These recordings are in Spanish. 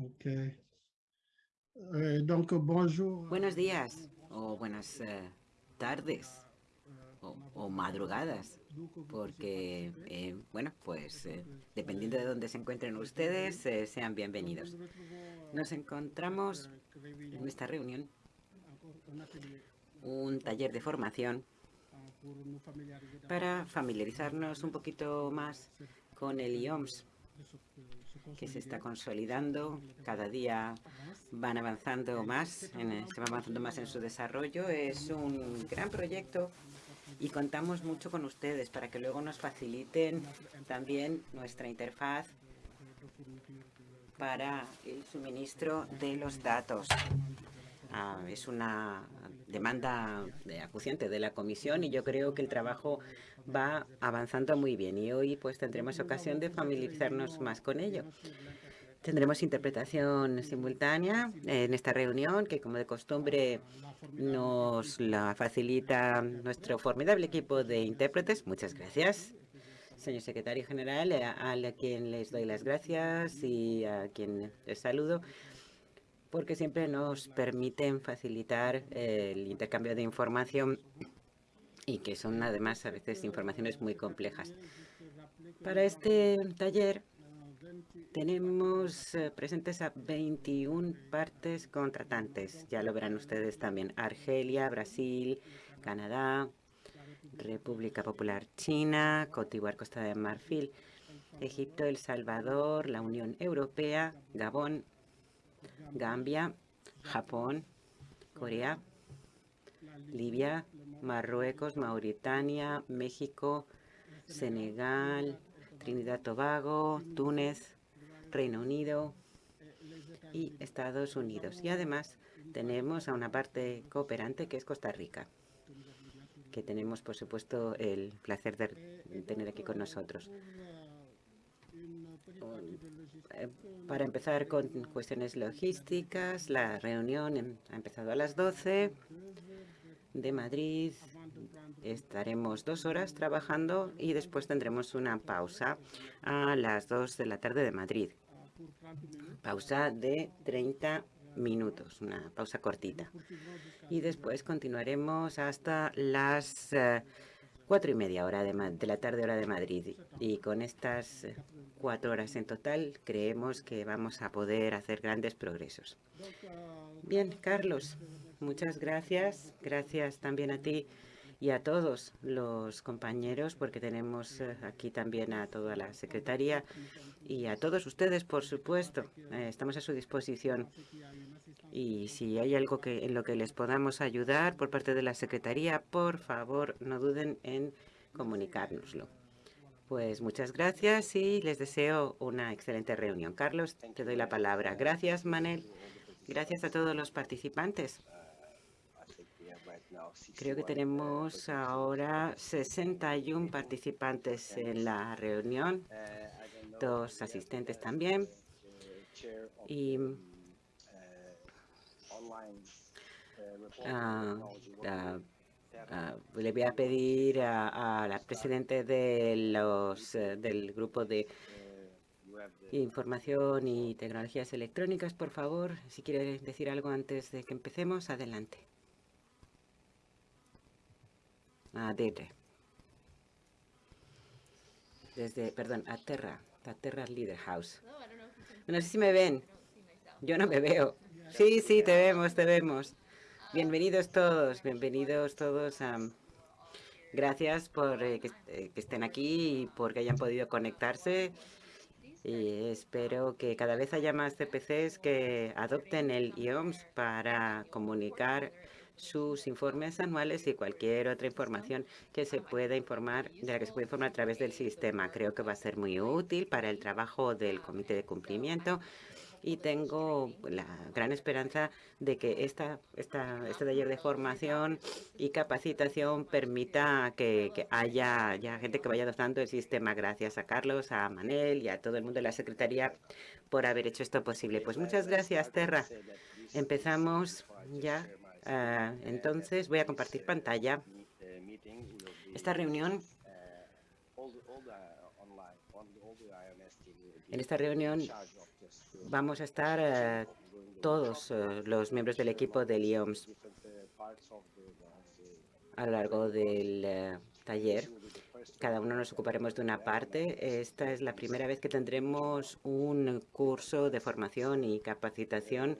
Okay. Eh. Buenos días o buenas eh, tardes o, madrugadas, porque, eh, bueno, pues dependiendo de dónde se encuentren ustedes, sean bienvenidos. Nos encontramos en esta reunión, un taller de formación para familiarizarnos un poquito más con el IOMS, que se está consolidando. Cada día van avanzando más, en, se va avanzando más en su desarrollo. Es un gran proyecto y contamos mucho con ustedes para que luego nos faciliten también nuestra interfaz para el suministro de los datos. Ah, es una demanda acuciante de la comisión y yo creo que el trabajo va avanzando muy bien y hoy pues tendremos ocasión de familiarizarnos más con ello. Tendremos interpretación simultánea en esta reunión que como de costumbre nos la facilita nuestro formidable equipo de intérpretes. Muchas gracias señor secretario general, a, a, quien les doy las gracias y a quien les saludo porque siempre nos permiten facilitar el intercambio de información y que son además a veces informaciones muy complejas. Para este taller tenemos eh, presentes a 21 partes contratantes. Ya lo verán ustedes también. Argelia, Brasil, Canadá, República Popular China, Cotibuar, Costa de Marfil, Egipto, El Salvador, la Unión Europea, Gabón, Gambia, Japón, Corea, Libia, Marruecos, Mauritania, México, Senegal, Trinidad Tobago, Túnez, Reino Unido y Estados Unidos. Y además tenemos a una parte cooperante que es Costa Rica, que tenemos, por supuesto, el placer de tener aquí con nosotros. Eh, para empezar con cuestiones logísticas, la reunión ha empezado a las 12 de Madrid. Estaremos dos horas trabajando y después tendremos una pausa a las 2 de la tarde de Madrid. Pausa de 30 minutos, una pausa cortita. Y después continuaremos hasta las eh, cuatro y media hora de, de, la tarde hora de Madrid. Y con estas eh, cuatro horas en total creemos que vamos a poder hacer grandes progresos. Bien, Carlos, muchas gracias. Gracias también a ti y a todos los compañeros, porque tenemos eh, aquí también a toda la Secretaría y a todos ustedes, por supuesto. Eh, estamos a su disposición. Y si hay algo que en lo que les podamos ayudar por parte de la Secretaría, por favor, no duden en comunicárnoslo. Pues muchas gracias y les deseo una excelente reunión. Carlos, te doy la palabra. Gracias, Manel. Gracias a todos los participantes. Creo que tenemos ahora 61 participantes en la reunión, dos asistentes también. Y uh, uh, Uh, le voy a pedir a, a la presidenta de los, uh, del grupo de información y tecnologías electrónicas, por favor, si quiere decir algo antes de que empecemos, adelante. Ah, Desde, perdón, Aterra, Aterra Leader House. No sé si me ven. Yo no me veo. Sí, sí, te vemos, te vemos. Bienvenidos todos, bienvenidos todos. gracias por eh, que, eh, que, estén aquí y por que hayan podido conectarse. Y espero que cada vez haya más CPCs que adopten el IOMS para comunicar sus informes anuales y cualquier otra información que se pueda informar, de la que se pueda informar a través del sistema. Creo que va a ser muy útil para el trabajo del Comité de Cumplimiento y tengo la gran esperanza de que esta, esta, este taller de formación y capacitación permita que, haya ya gente que vaya adoptando el sistema. Gracias a Carlos, a Manel y a todo el mundo de la Secretaría por haber hecho esto posible. Pues muchas gracias, Terra. Empezamos ya. Uh, entonces voy a compartir pantalla. Esta reunión En esta reunión vamos a estar todos los miembros del equipo de IOMS a lo largo del taller. Cada uno nos ocuparemos de una parte. Esta es la primera vez que tendremos un curso de formación y capacitación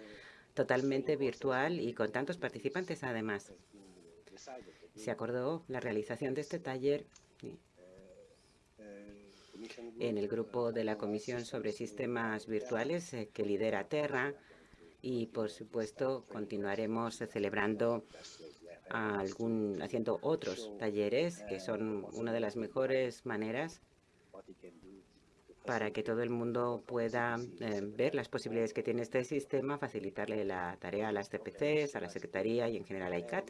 totalmente virtual y con tantos participantes además. Se acordó la realización de este taller en el grupo de la Comisión sobre Sistemas Virtuales eh, que lidera Terra y, por supuesto, continuaremos celebrando algún, haciendo otros talleres que son una de las mejores maneras para que todo el mundo pueda eh, ver las posibilidades que tiene este sistema, facilitarle la tarea a las CPCs, a la Secretaría y en general a ICAT.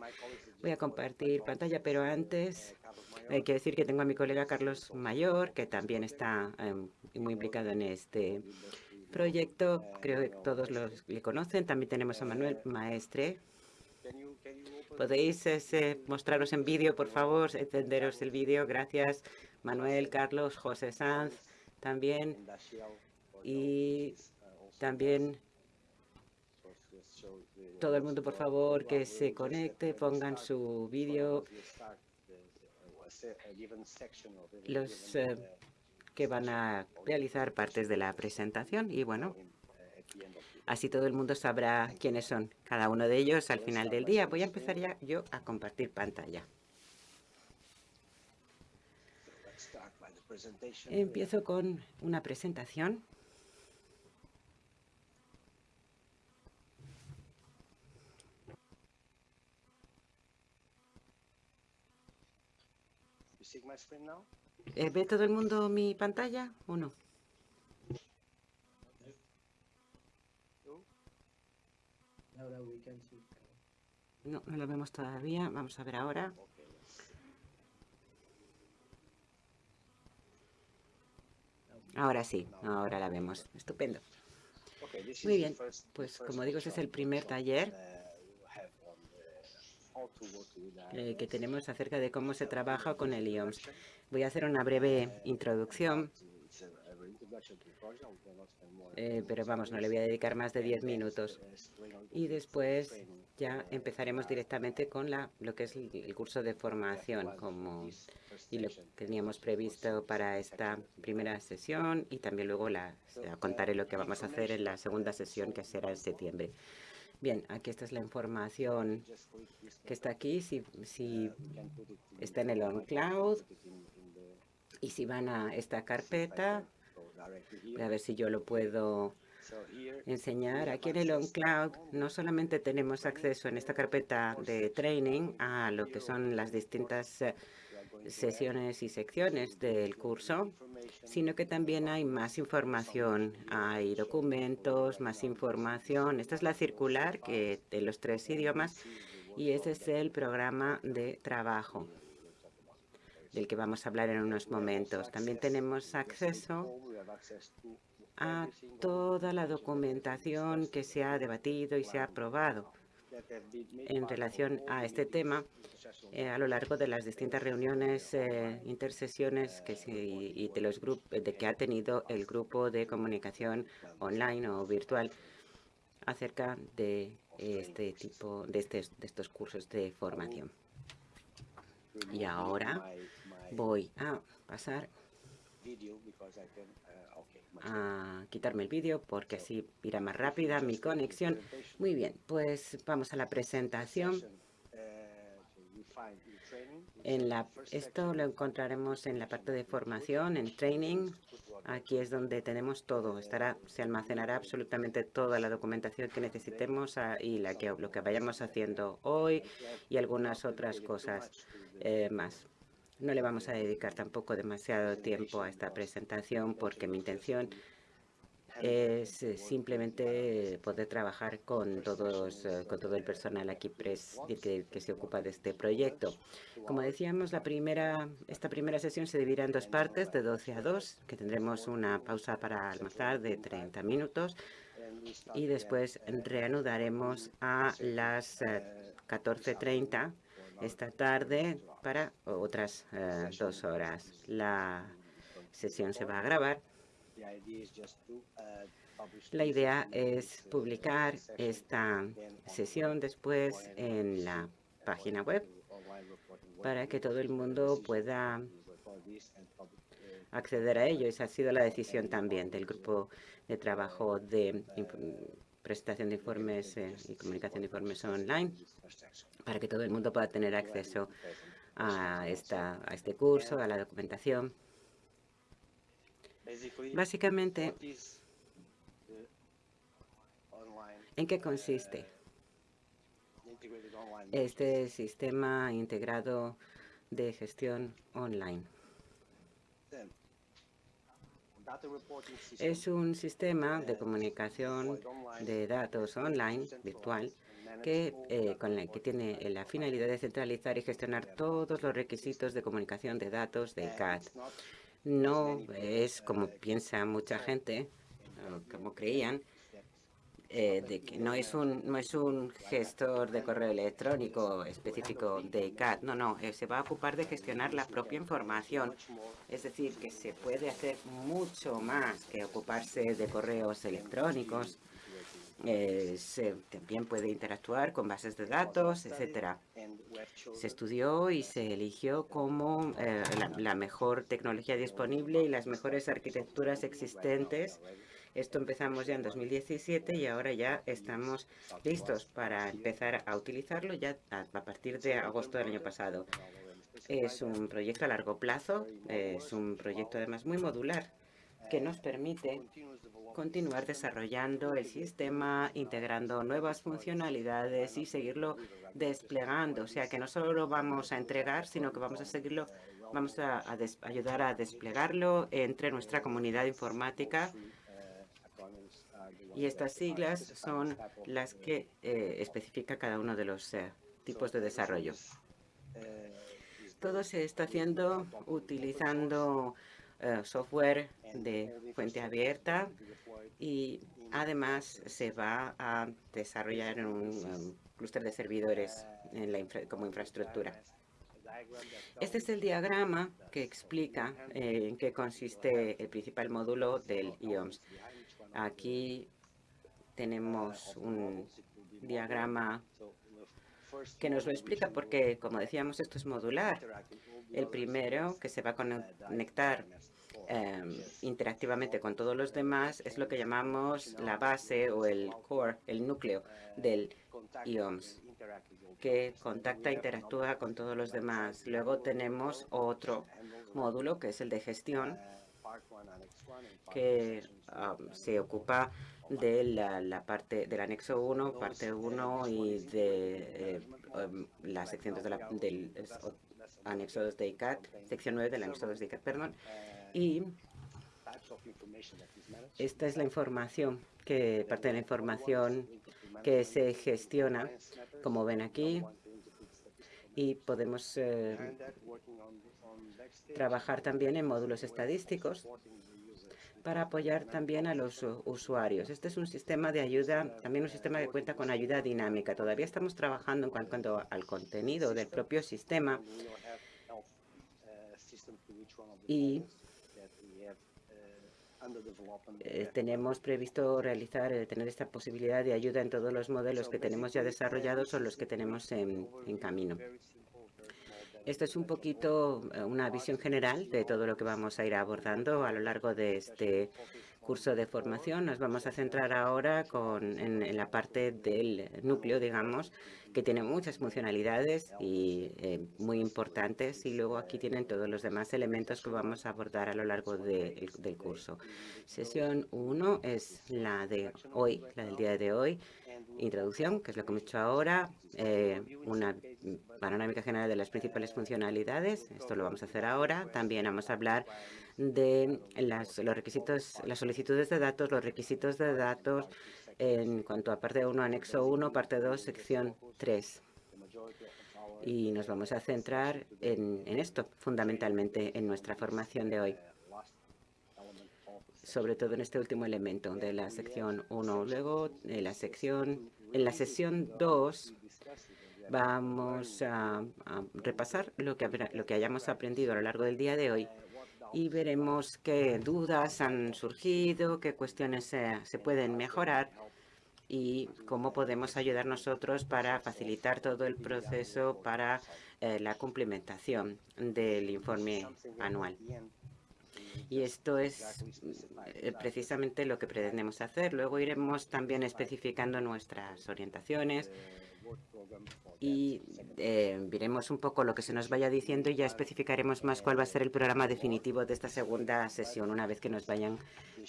Voy a compartir pantalla, pero antes hay que decir que tengo a mi colega Carlos Mayor, que también está em, muy implicado en este proyecto. Creo que todos los le conocen. También tenemos a Manuel Maestre. ¿Podéis mostraros en vídeo, por favor? Encenderos el vídeo. Gracias, Manuel, Carlos, José Sanz también. Y también todo el mundo, por favor, que se conecte, pongan su vídeo. Los eh, que van a realizar partes de la presentación y bueno, así todo el mundo sabrá quiénes son cada uno de ellos al final del día. Voy a empezar ya yo a compartir pantalla. Empiezo con una presentación. Eh, ¿Ve todo el mundo mi pantalla o no? No, no lo vemos todavía. Vamos a ver ahora. Ahora sí, ahora la vemos. Estupendo. Muy bien, pues como digo, este es el primer taller eh, que tenemos acerca de cómo se trabaja con el IOMS. Voy a hacer una breve introducción, eh, pero vamos, no le voy a dedicar más de 10 minutos. Y después ya empezaremos directamente con la, lo que es el curso de formación como, y lo teníamos previsto para esta primera sesión y también luego la, contaré lo que vamos a hacer en la segunda sesión que será en septiembre. Bien, aquí esta es la información que está aquí, si, si está en el OnCloud y si van a esta carpeta, voy a ver si yo lo puedo enseñar. Aquí en el OnCloud no solamente tenemos acceso en esta carpeta de training a lo que son las distintas eh, sesiones y secciones del curso, sino que también hay más información. Hay documentos, más información. Esta es la circular que de los tres idiomas y ese es el programa de trabajo del que vamos a hablar en unos momentos. También tenemos acceso a toda la documentación que se ha debatido y se ha aprobado en relación a este tema eh, a lo largo de las distintas reuniones, eh, intersesiones que y de los de que ha tenido el grupo de comunicación online o virtual acerca de este tipo de estos cursos de formación. Y ahora voy a pasar a quitarme el vídeo porque así irá más rápida mi conexión. Muy bien, pues vamos a la presentación. En la, esto lo encontraremos en la parte de formación, en training. Aquí es donde tenemos todo. Estará, se almacenará absolutamente toda la documentación que necesitemos ah, y la que, lo que vayamos haciendo hoy y algunas otras cosas eh, más. No le vamos a dedicar tampoco demasiado tiempo a esta presentación porque mi intención es eh, simplemente poder trabajar con todos eh, con todo el personal aquí pres, que, que, se ocupa de este proyecto. Como decíamos, esta primera sesión se dividirá en dos partes, de 12 a 2, que tendremos una pausa para almorzar de 30 minutos y después reanudaremos a las 14.30 eh, esta tarde para otras eh, dos horas. La sesión se va a grabar La idea es publicar esta sesión después en la página web para que todo el mundo pueda acceder a ello. Esa ha sido la decisión también del grupo de trabajo de presentación de informes eh, y comunicación de informes online para que todo el mundo pueda tener acceso a, esta, a este curso, a la documentación. Básicamente, ¿en qué consiste este sistema integrado de gestión online? Es un sistema de comunicación de datos online virtual que, eh, con la que tiene la finalidad de centralizar y gestionar todos los requisitos de comunicación de datos de CAT. No es como piensa mucha gente, como creían, eh, de que no es un no es un gestor de correo electrónico específico de CAT. No, no, eh, se va a ocupar de gestionar la propia información. Es decir, que se puede hacer mucho más que ocuparse de correos electrónicos. Eh, se también puede interactuar con bases de datos, etcétera. Se estudió y se eligió como la mejor tecnología disponible y las mejores arquitecturas existentes esto empezamos ya en 2017 y ahora ya estamos listos para empezar a utilizarlo ya a partir de agosto del año pasado. Es un proyecto a largo plazo, es un proyecto además muy modular que nos permite continuar desarrollando el sistema, integrando nuevas funcionalidades y seguirlo desplegando. O sea, que no solo lo vamos a entregar, sino que vamos a seguirlo, vamos a, ayudar a desplegarlo entre nuestra comunidad informática y estas siglas son las que eh, especifica cada uno de los eh, tipos de desarrollo. Todo se está haciendo utilizando eh, software de fuente abierta y además se va a desarrollar en un clúster de servidores como infraestructura. Este es el diagrama que explica en qué consiste el principal módulo del IOMS. Aquí tenemos un diagrama que nos lo explica porque, como decíamos, esto es modular. El primero, que se va a conectar em, interactivamente con todos los demás, es lo que llamamos la base o el core, el núcleo del IOMS, que contacta e interactúa con todos los demás. Luego tenemos otro módulo, que es el de gestión, que se ocupa de la, parte del anexo 1, parte 1 y de eh, um, la sección de la, del anexo 2 de ICAT, sección 9 del anexo 2 de ICAT, perdón. Y esta es la información, que parte de la información que se gestiona, como ven aquí, y podemos eh, trabajar también en módulos estadísticos para apoyar también a los usuarios. Este es un sistema de ayuda, también un sistema que cuenta con ayuda dinámica. Todavía estamos trabajando en cuanto al contenido del propio sistema y eh, tenemos previsto realizar, eh, tener esta posibilidad de ayuda en todos los modelos que tenemos ya desarrollados o los que tenemos en camino. Esto es un poquito eh, una visión general de todo lo que vamos a ir abordando a lo largo de este curso de formación. Nos vamos a centrar ahora con, en, la parte del núcleo, digamos, que tiene muchas funcionalidades y eh, muy importantes. Y luego aquí tienen todos los demás elementos que vamos a abordar a lo largo del curso. Sesión 1 es la de hoy, la del día de hoy introducción, que es lo que hemos hecho ahora, eh, una panorámica general de las principales funcionalidades. Esto lo vamos a hacer ahora. También vamos a hablar de las, los requisitos, las solicitudes de datos, los requisitos de datos en cuanto a parte 1, anexo 1, parte 2, sección 3. Y nos vamos a centrar en, esto, fundamentalmente, en nuestra formación de hoy sobre todo en este último elemento de la sección 1. Luego, en la sección, en la sesión 2, vamos a, repasar lo que, lo que hayamos aprendido a lo largo del día de hoy y veremos qué dudas han surgido, qué cuestiones se pueden mejorar y cómo podemos ayudar nosotros para facilitar todo el proceso para eh, la cumplimentación del informe anual. Y esto es eh, precisamente lo que pretendemos hacer. Luego iremos también especificando nuestras orientaciones y eh, veremos un poco lo que se nos vaya diciendo y ya especificaremos más cuál va a ser el programa definitivo de esta segunda sesión una vez que nos vayan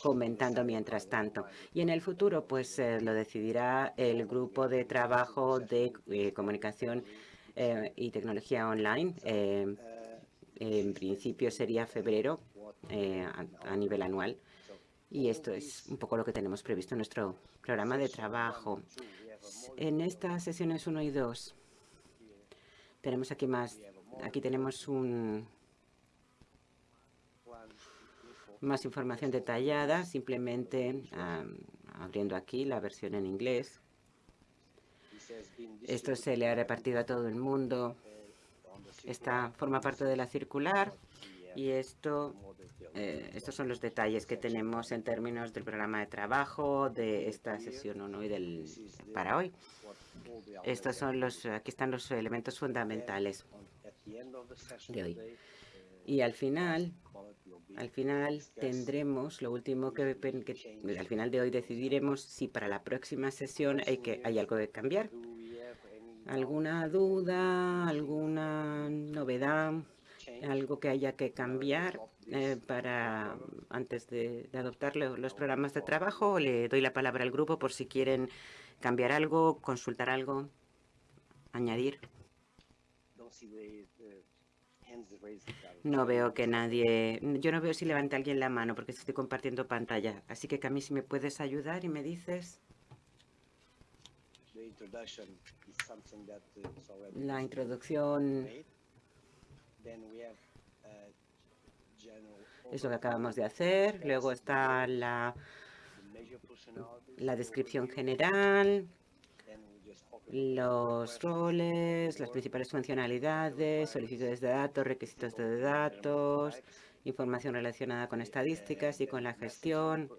comentando mientras tanto. Y en el futuro, pues eh, lo decidirá el grupo de trabajo de eh, comunicación y tecnología online. en principio sería febrero a nivel anual. Y esto es un poco lo que tenemos previsto en nuestro programa de trabajo. En estas sesiones 1 y 2 tenemos aquí más, aquí tenemos un más información detallada, simplemente abriendo aquí la versión en inglés. Esto se le ha repartido a todo el mundo. Esta forma parte de la circular y esto, eh, estos son los detalles que tenemos en términos del programa de trabajo de esta sesión 1 y del, para hoy. Estos son los, aquí están los elementos fundamentales de hoy. Y al final, al final tendremos lo último que, al final de hoy decidiremos si para la próxima sesión hay que hay algo que cambiar. ¿Alguna duda? ¿Alguna novedad? Algo que haya que cambiar eh, para antes de, adoptar los programas de trabajo. Le doy la palabra al grupo por si quieren cambiar algo, consultar algo, añadir. No veo que nadie... Yo no veo si levanta alguien la mano porque estoy compartiendo pantalla. Así que, Cami, si me puedes ayudar y me dices... La introducción es lo que acabamos de hacer. Luego está la, la descripción general, los roles, las principales funcionalidades, solicitudes de datos, requisitos de datos, información relacionada con estadísticas y con la gestión,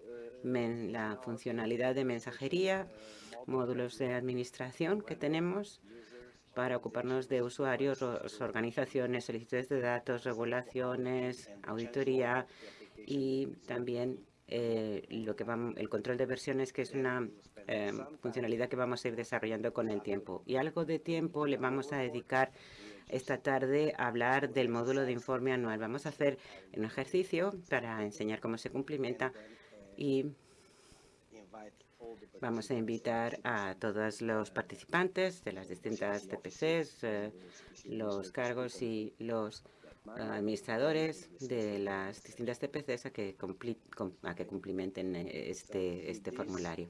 la funcionalidad de mensajería, módulos de administración que tenemos para ocuparnos de usuarios, organizaciones, solicitudes de datos, regulaciones, auditoría y también eh, lo que el control de versiones, que es una eh, funcionalidad que vamos a ir desarrollando con el tiempo. Y algo de tiempo le vamos a dedicar esta tarde a hablar del módulo de informe anual. Vamos a hacer un ejercicio para enseñar cómo se cumplimenta y Vamos a invitar a todos los participantes de las distintas TPCs, eh, los cargos y los administradores de las distintas TPCs a que, a que cumplimenten este, este formulario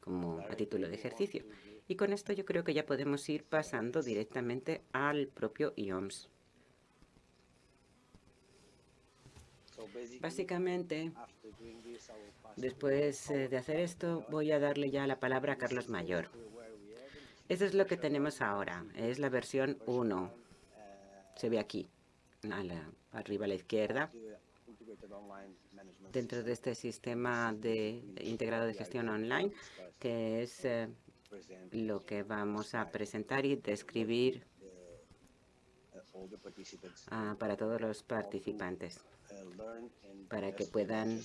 como a título de ejercicio. Y con esto yo creo que ya podemos ir pasando directamente al propio IOMS. Básicamente, después eh, de hacer esto, voy a darle ya la palabra a Carlos Mayor. Eso es lo que tenemos ahora. Es la versión 1. Se ve aquí, arriba a la izquierda. Dentro de este sistema de, integrado de gestión online, que es eh, lo que vamos a presentar y describir ah, para todos los participantes para que puedan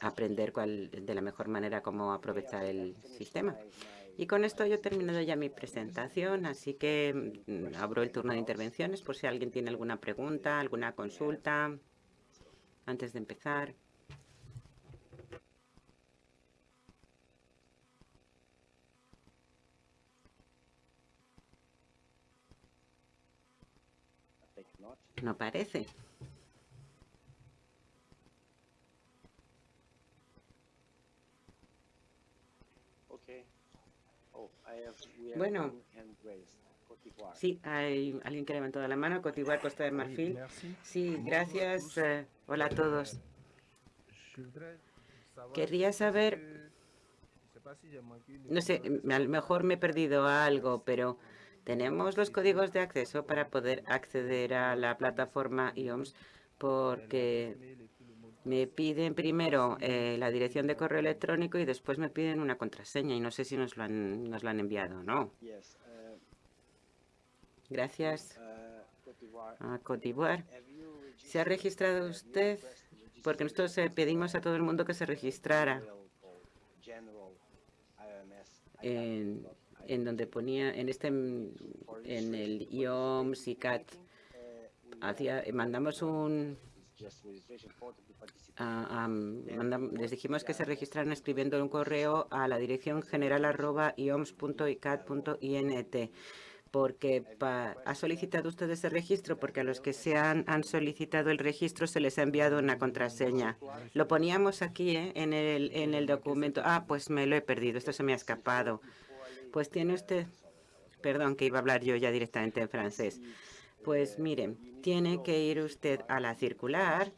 aprender cuál, de la mejor manera cómo aprovechar el sistema. Y con esto yo he terminado ya mi presentación, así que mm, abro el turno de intervenciones por si alguien tiene alguna pregunta, alguna consulta antes de empezar. No parece. Bueno, sí, hay alguien que levantó la mano, Cotivar, Costa de Marfil. Sí, gracias. Eh, hola a todos. Quería saber, no sé, a lo mejor me he perdido algo, pero Tenemos los códigos de acceso para poder acceder a la plataforma IOMS porque me piden primero eh, la dirección de correo electrónico y después me piden una contraseña y no sé si nos lo han, nos lo han enviado o no. Gracias. a Cote ¿Se ha registrado usted? Porque nosotros eh, pedimos a todo el mundo que se registrara. En, en donde ponía, en este, en el IOMS, ICAT, hacía, mandamos un, les dijimos que se registraran escribiendo un correo a la dirección general arroba ioms.icat.int porque ha solicitado usted ese registro, porque a los que se han, han, solicitado el registro se les ha enviado una contraseña. Lo poníamos aquí ¿eh? en, el, en el documento. Ah, pues me lo he perdido, esto se me ha escapado. Pues tiene usted... Perdón, que iba a hablar yo ya directamente en francés. Pues miren, tiene que ir usted a la circular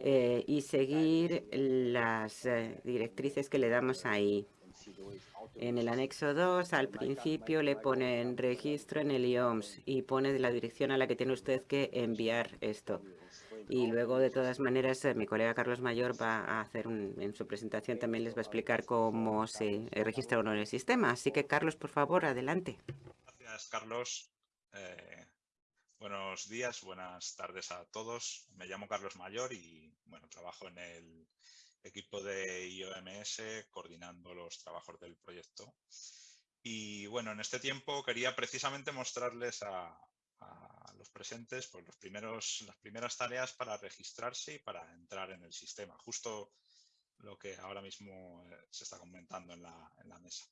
eh, y seguir las eh, directrices que le damos ahí. En el anexo 2, al principio le ponen registro en el IOMS y pone la dirección a la que tiene usted que enviar esto. Y luego, de todas maneras, eh, mi colega Carlos Mayor va a hacer en su presentación, también les va a explicar cómo se registra uno en el sistema. Así que, Carlos, por favor, adelante. Gracias, Carlos. Buenos días, buenas tardes a todos. Me llamo Carlos Mayor y bueno, trabajo en el equipo de IOMS coordinando los trabajos del proyecto. Y bueno, en este tiempo quería precisamente mostrarles a, los presentes pues, los primeros, las primeras tareas para registrarse y para entrar en el sistema, justo lo que ahora mismo eh, se está comentando en la, en la mesa.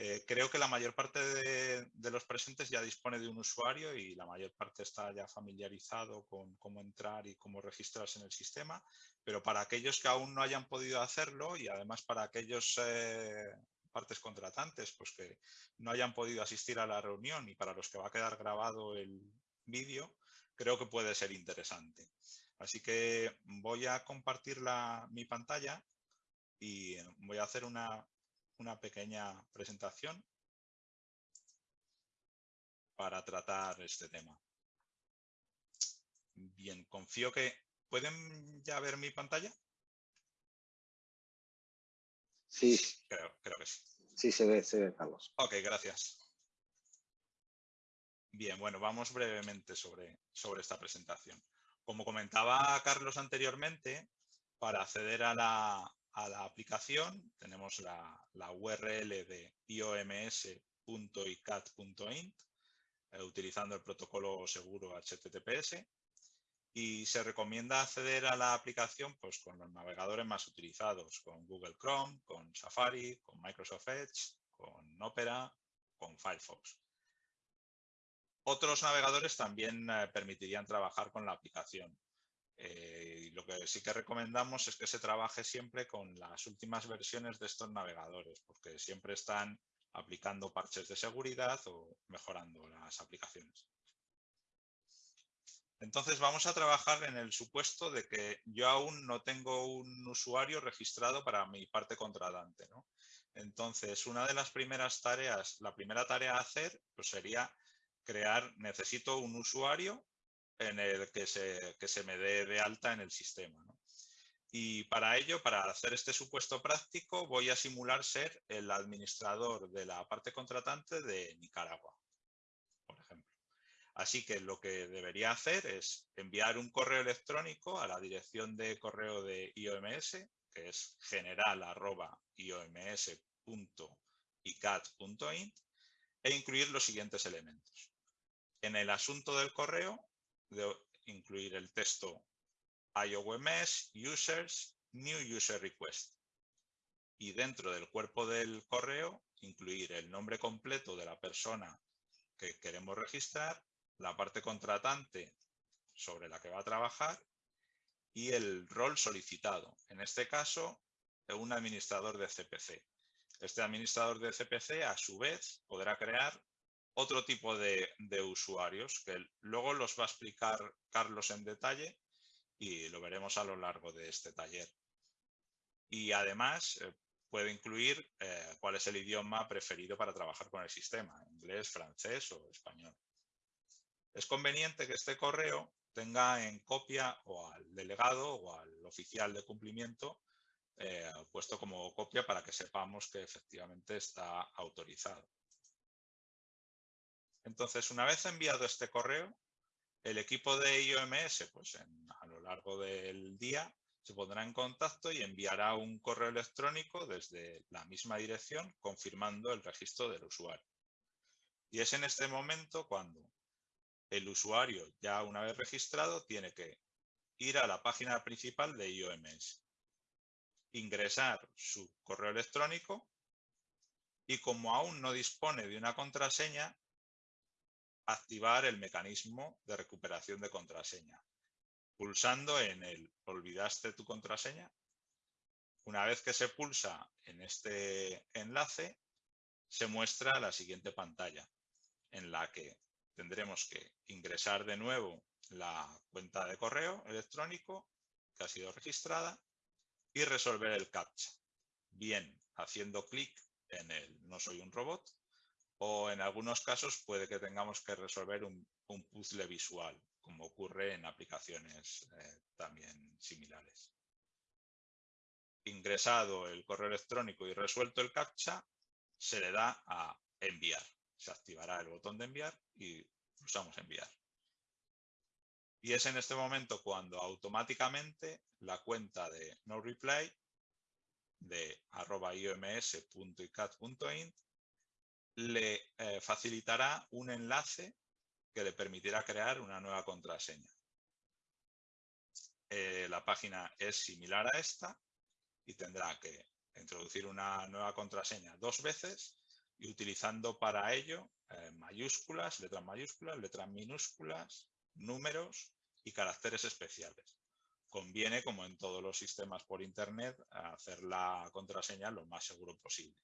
Eh, creo que la mayor parte de, los presentes ya dispone de un usuario y la mayor parte está ya familiarizado con cómo entrar y cómo registrarse en el sistema, pero para aquellos que aún no hayan podido hacerlo y además para aquellos eh, partes contratantes pues que no hayan podido asistir a la reunión y para los que va a quedar grabado el vídeo, creo que puede ser interesante. Así que voy a compartir mi pantalla y voy a hacer una una pequeña presentación para tratar este tema. Bien, confío que... ¿Pueden ya ver mi pantalla? Sí. Creo, que sí. Sí, se ve, se ve, Carlos. Ok, gracias. Bien, bueno, vamos brevemente sobre, sobre esta presentación. Como comentaba Carlos anteriormente, para acceder a la, a la aplicación, tenemos la, URL de ioms.icat.int eh, utilizando el protocolo seguro HTTPS y se recomienda acceder a la aplicación pues, con los navegadores más utilizados, con Google Chrome, con Safari, con Microsoft Edge, con Opera, con Firefox. Otros navegadores también eh, permitirían trabajar con la aplicación. Eh, lo que sí que recomendamos es que se trabaje siempre con las últimas versiones de estos navegadores, porque siempre están aplicando parches de seguridad o mejorando las aplicaciones. Entonces vamos a trabajar en el supuesto de que yo aún no tengo un usuario registrado para mi parte contratante. Entonces, una de las primeras tareas, la primera tarea a hacer pues sería crear, necesito un usuario en el que se, se me dé de alta en el sistema. Y para ello, para hacer este supuesto práctico, voy a simular ser el administrador de la parte contratante de Nicaragua, por ejemplo. Así que lo que debería hacer es enviar un correo electrónico a la dirección de correo de IOMS, que es general.ioms.icat.int, e incluir los siguientes elementos. En el asunto del correo de incluir el texto IOMS users new user request y dentro del cuerpo del correo incluir el nombre completo de la persona que queremos registrar, la parte contratante sobre la que va a trabajar y el rol solicitado. En este caso, un administrador de CPC. Este administrador de CPC, a su vez, podrá crear otro tipo de, usuarios que luego los va a explicar Carlos en detalle y lo veremos a lo largo de este taller. Y además, eh, puede incluir eh, cuál es el idioma preferido para trabajar con el sistema, inglés, francés o español. Es conveniente que este correo tenga en copia o al delegado o al oficial de cumplimiento eh, puesto como copia para que sepamos que efectivamente está autorizado. Entonces, una vez enviado este correo, el equipo de IOMS, pues a lo largo del día, se pondrá en contacto y enviará un correo electrónico desde la misma dirección confirmando el registro del usuario. Y es en este momento cuando el usuario, ya una vez registrado, tiene que ir a la página principal de IOMS, ingresar su correo electrónico y como aún no dispone de una contraseña, activar el mecanismo de recuperación de contraseña. Pulsando en el olvidaste tu contraseña. Una vez que se pulsa en este enlace, se muestra la siguiente pantalla en la que tendremos que ingresar de nuevo la cuenta de correo electrónico que ha sido registrada y resolver el CAPTCHA, bien haciendo clic en el no soy un robot o en algunos casos puede que tengamos que resolver un, un puzzle visual como ocurre en aplicaciones eh, también similares. Ingresado el correo electrónico y resuelto el CAPTCHA, se le da a enviar. Se activará el botón de enviar y pulsamos enviar. Y es en este momento cuando automáticamente la cuenta de NoReply de arroba ioms.icat.int le eh, facilitará un enlace que le permitirá crear una nueva contraseña. Eh, la página es similar a esta y tendrá que introducir una nueva contraseña dos veces y utilizando para ello eh, mayúsculas, letras mayúsculas, letras minúsculas, números y caracteres especiales. Conviene, como en todos los sistemas por Internet, hacer la contraseña lo más seguro posible.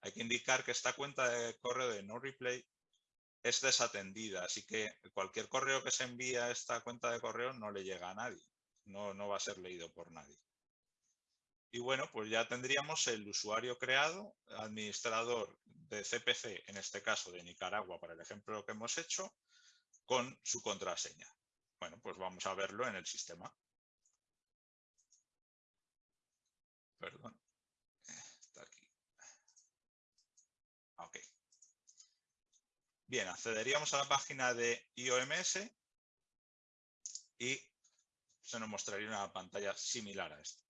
Hay que indicar que esta cuenta de correo de NoReplay es desatendida, así que cualquier correo que se envíe a esta cuenta de correo no le llega a nadie, no, no va a ser leído por nadie. Y bueno, pues ya tendríamos el usuario creado, administrador de CPC, en este caso de Nicaragua, para el ejemplo que hemos hecho, con su contraseña. Bueno, pues vamos a verlo en el sistema. Perdón. Está aquí. Ok. Bien, accederíamos a la página de IOMS y se nos mostraría una pantalla similar a esta.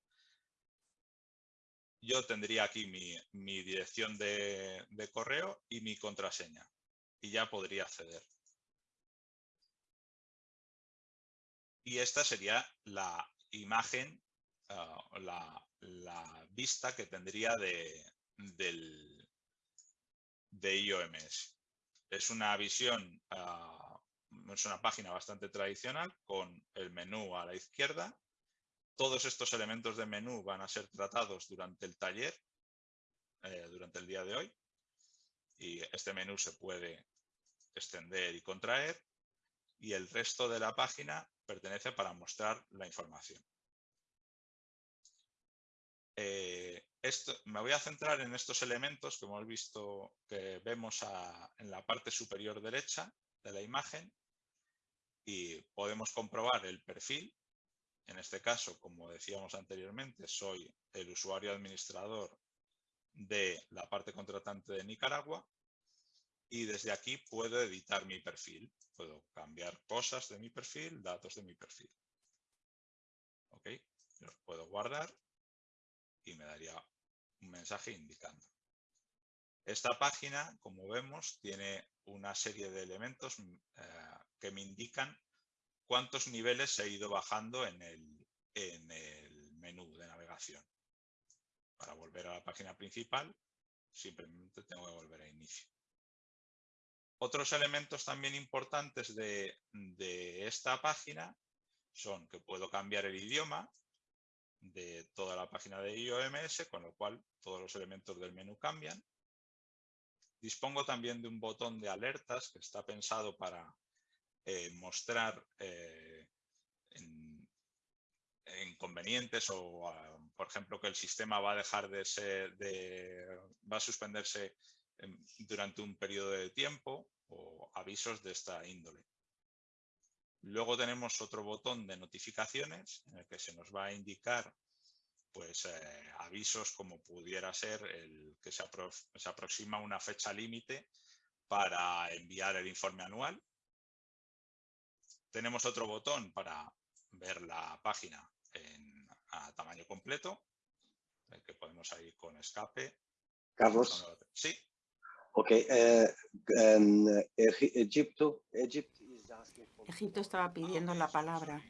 Yo tendría aquí mi, dirección de, correo y mi contraseña y ya podría acceder. Y esta sería la imagen, ah, la, vista que tendría de, del, de IOMS. Es una visión, ah, es una página bastante tradicional con el menú a la izquierda. Todos estos elementos de menú van a ser tratados durante el taller, eh, durante el día de hoy. Y este menú se puede extender y contraer. Y el resto de la página pertenece para mostrar la información. Eh, me voy a centrar en estos elementos que hemos visto, que vemos en la parte superior derecha de la imagen y podemos comprobar el perfil. En este caso, como decíamos anteriormente, soy el usuario administrador de la parte contratante de Nicaragua y desde aquí puedo editar mi perfil. Puedo cambiar cosas de mi perfil, datos de mi perfil. ¿Ok? Puedo guardar y me daría un mensaje indicando. Esta página, como vemos, tiene una serie de elementos mm, eh, que me indican cuántos niveles he ido bajando en el, en el menú de navegación. Para volver a la página principal, simplemente tengo que volver a inicio. Otros elementos también importantes de, de esta página son que puedo cambiar el idioma, de toda la página de IOMS, con lo cual todos los elementos del menú cambian. Dispongo también de un botón de alertas que está pensado para eh, mostrar eh, en, inconvenientes o, ah, por ejemplo, que el sistema va a dejar de ser, de, va a suspenderse em, durante un periodo de tiempo o avisos de esta índole. Luego tenemos otro botón de notificaciones en el que se nos va a indicar pues, eh, avisos como pudiera ser el que se, se aproxima una fecha límite para enviar el informe anual. Tenemos otro botón para ver la página en, a tamaño completo, el que podemos ir con escape. Carlos. Sí. Ok, eh, en Egipto, Egipto estaba pidiendo la palabra.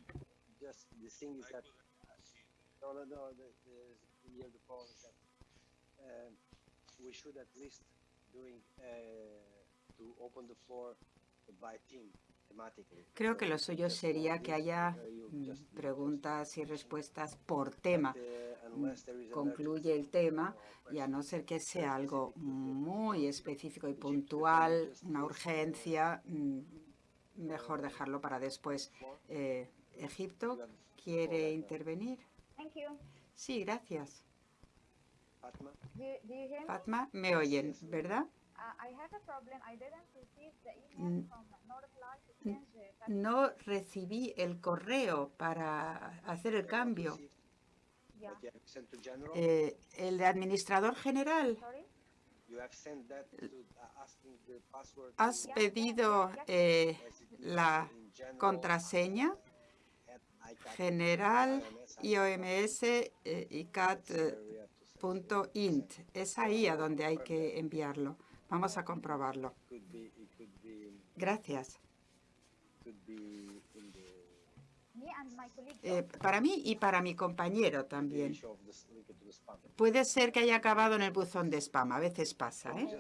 Creo que lo suyo sería que haya mm, preguntas y respuestas por tema. Mm, concluye el tema y a no ser que sea algo muy específico y puntual, una urgencia, mm, mejor dejarlo para después. Eh, Egipto, ¿quiere intervenir? Sí, gracias. Fatma, me oyen, ¿verdad? No recibí el correo para hacer el cambio. Eh, el de administrador general. ¿Has pedido eh, la contraseña general IOMS eh, ICAT.int? Es ahí a donde hay que enviarlo. Vamos a comprobarlo. Gracias. Eh, para mí y para mi compañero también. Puede ser que haya acabado en el buzón de spam. A veces pasa. ¿eh?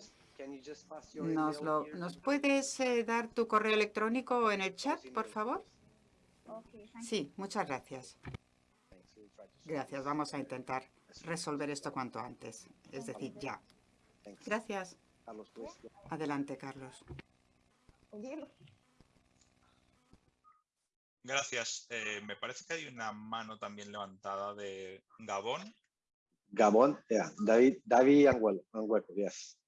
¿Nos, lo, ¿Nos puedes eh, dar tu correo electrónico en el chat, por favor? Sí, muchas gracias. Gracias. Vamos a intentar resolver esto cuanto antes. Es decir, ya. Gracias. Adelante, Carlos. Gracias. Eh, me parece que hay una mano también levantada de Gabón. Gabón, yeah. David, David Anguelo, Anguelo, yes.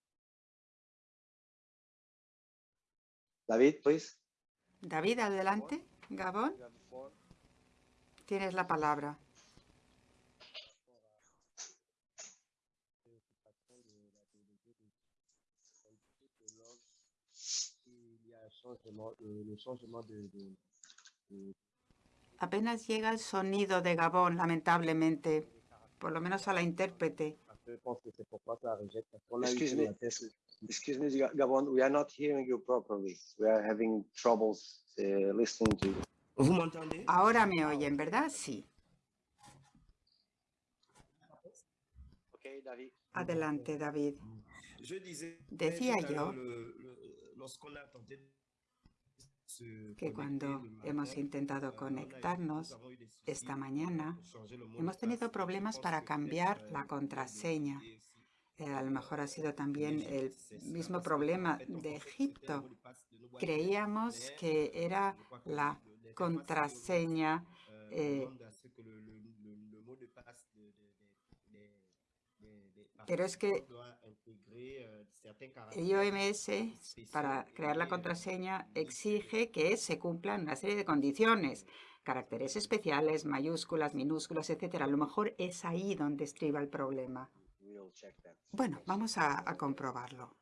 David, please. David, adelante. Gabón. Tienes la palabra. Apenas llega el sonido de Gabón, lamentablemente, por lo menos a la intérprete. Excuse me, excuse me, Gabon, we are not hearing you properly. We are having troubles uh, listening to you. Ahora me oyen, ¿verdad? Sí. Okay, David. Adelante, David. Decía yo que cuando hemos intentado conectarnos esta mañana, hemos tenido problemas para cambiar la contraseña. Eh, a lo mejor ha sido también el mismo problema de Egipto. Creíamos que era la contraseña eh, pero es que el IOMS, para crear la contraseña, exige que se cumplan una serie de condiciones, caracteres especiales, mayúsculas, minúsculas, etcétera. A lo mejor es ahí donde estriba el problema. Bueno, vamos a, comprobarlo.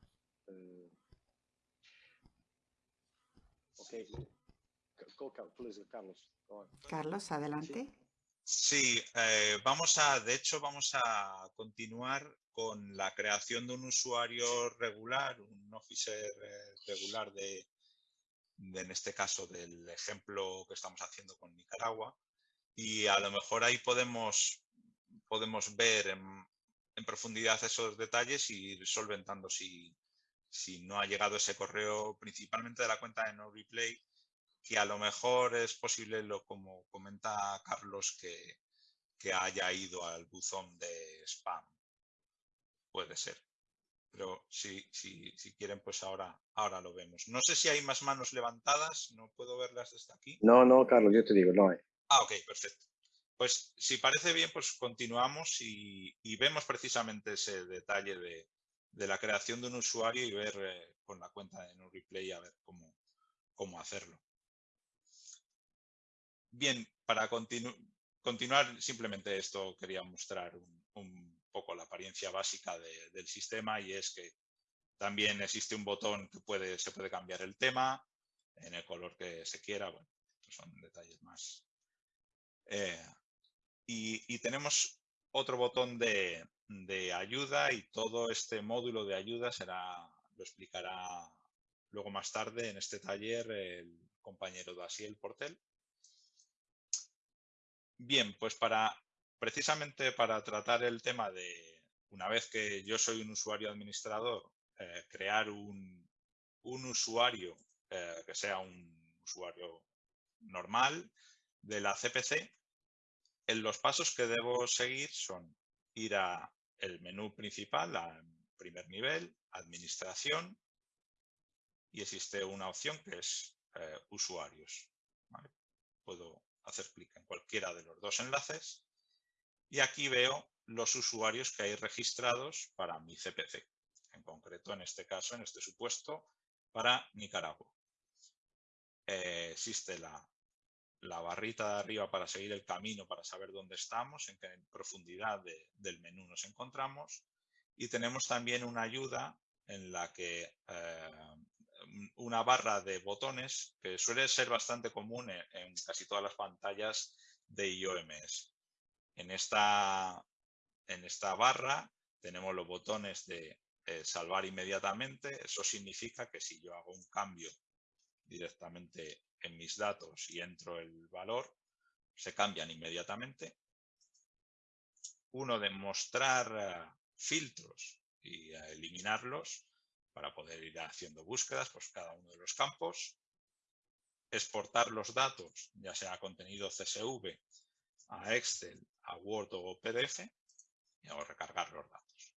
Carlos, adelante. Sí, eh, vamos a, de hecho, vamos a continuar con la creación de un usuario regular, un officer eh, regular de, en este caso, del ejemplo que estamos haciendo con Nicaragua. Y a lo mejor ahí podemos, podemos ver en, profundidad esos detalles y ir solventando si, si no ha llegado ese correo, principalmente de la cuenta de No Replay, que a lo mejor es posible, lo como comenta Carlos, que, que haya ido al buzón de spam. Puede ser. Pero si, si, si quieren, pues ahora, ahora lo vemos. No sé si hay más manos levantadas, no puedo verlas desde aquí. No, no, Carlos, yo te digo, no hay. Ah, ok, perfecto. pues si parece bien, pues continuamos y, vemos precisamente ese detalle de, la creación de un usuario y ver eh, con la cuenta de NoReplay a ver cómo, cómo hacerlo. Bien, para continuar simplemente esto quería mostrar un, poco la apariencia básica del sistema y es que también existe un botón que se puede cambiar el tema en el color que se quiera. Bueno, estos son detalles más. Eh, y, tenemos otro botón de, ayuda y todo este módulo de ayuda será, lo explicará luego más tarde en este taller el compañero Dasiel Portel. Bien, pues para precisamente para tratar el tema de, una vez que yo soy un usuario administrador, eh, crear un, usuario eh, que sea un usuario normal de la CPC, en los pasos que debo seguir son ir a el menú principal, al primer nivel, administración, y existe una opción que es eh, usuarios. Puedo hacer clic en cualquiera de los dos enlaces y aquí veo los usuarios que hay registrados para mi CPC. En concreto, en este caso, en este supuesto, para Nicaragua. Eh, existe la barrita de arriba para seguir el camino, para saber dónde estamos, en qué profundidad del menú nos encontramos. Y tenemos también una ayuda en la que eh, una barra de botones que suele ser bastante común en, casi todas las pantallas de IOMS. En esta, en esta barra tenemos los botones de eh, salvar inmediatamente. Eso significa que si yo hago un cambio directamente en mis datos y entro el valor, se cambian inmediatamente. Uno de mostrar eh, filtros y eliminarlos para poder ir haciendo búsquedas por cada uno de los campos. Exportar los datos, ya sea contenido CSV, a Excel, a Word o PDF, y hago recargar los datos.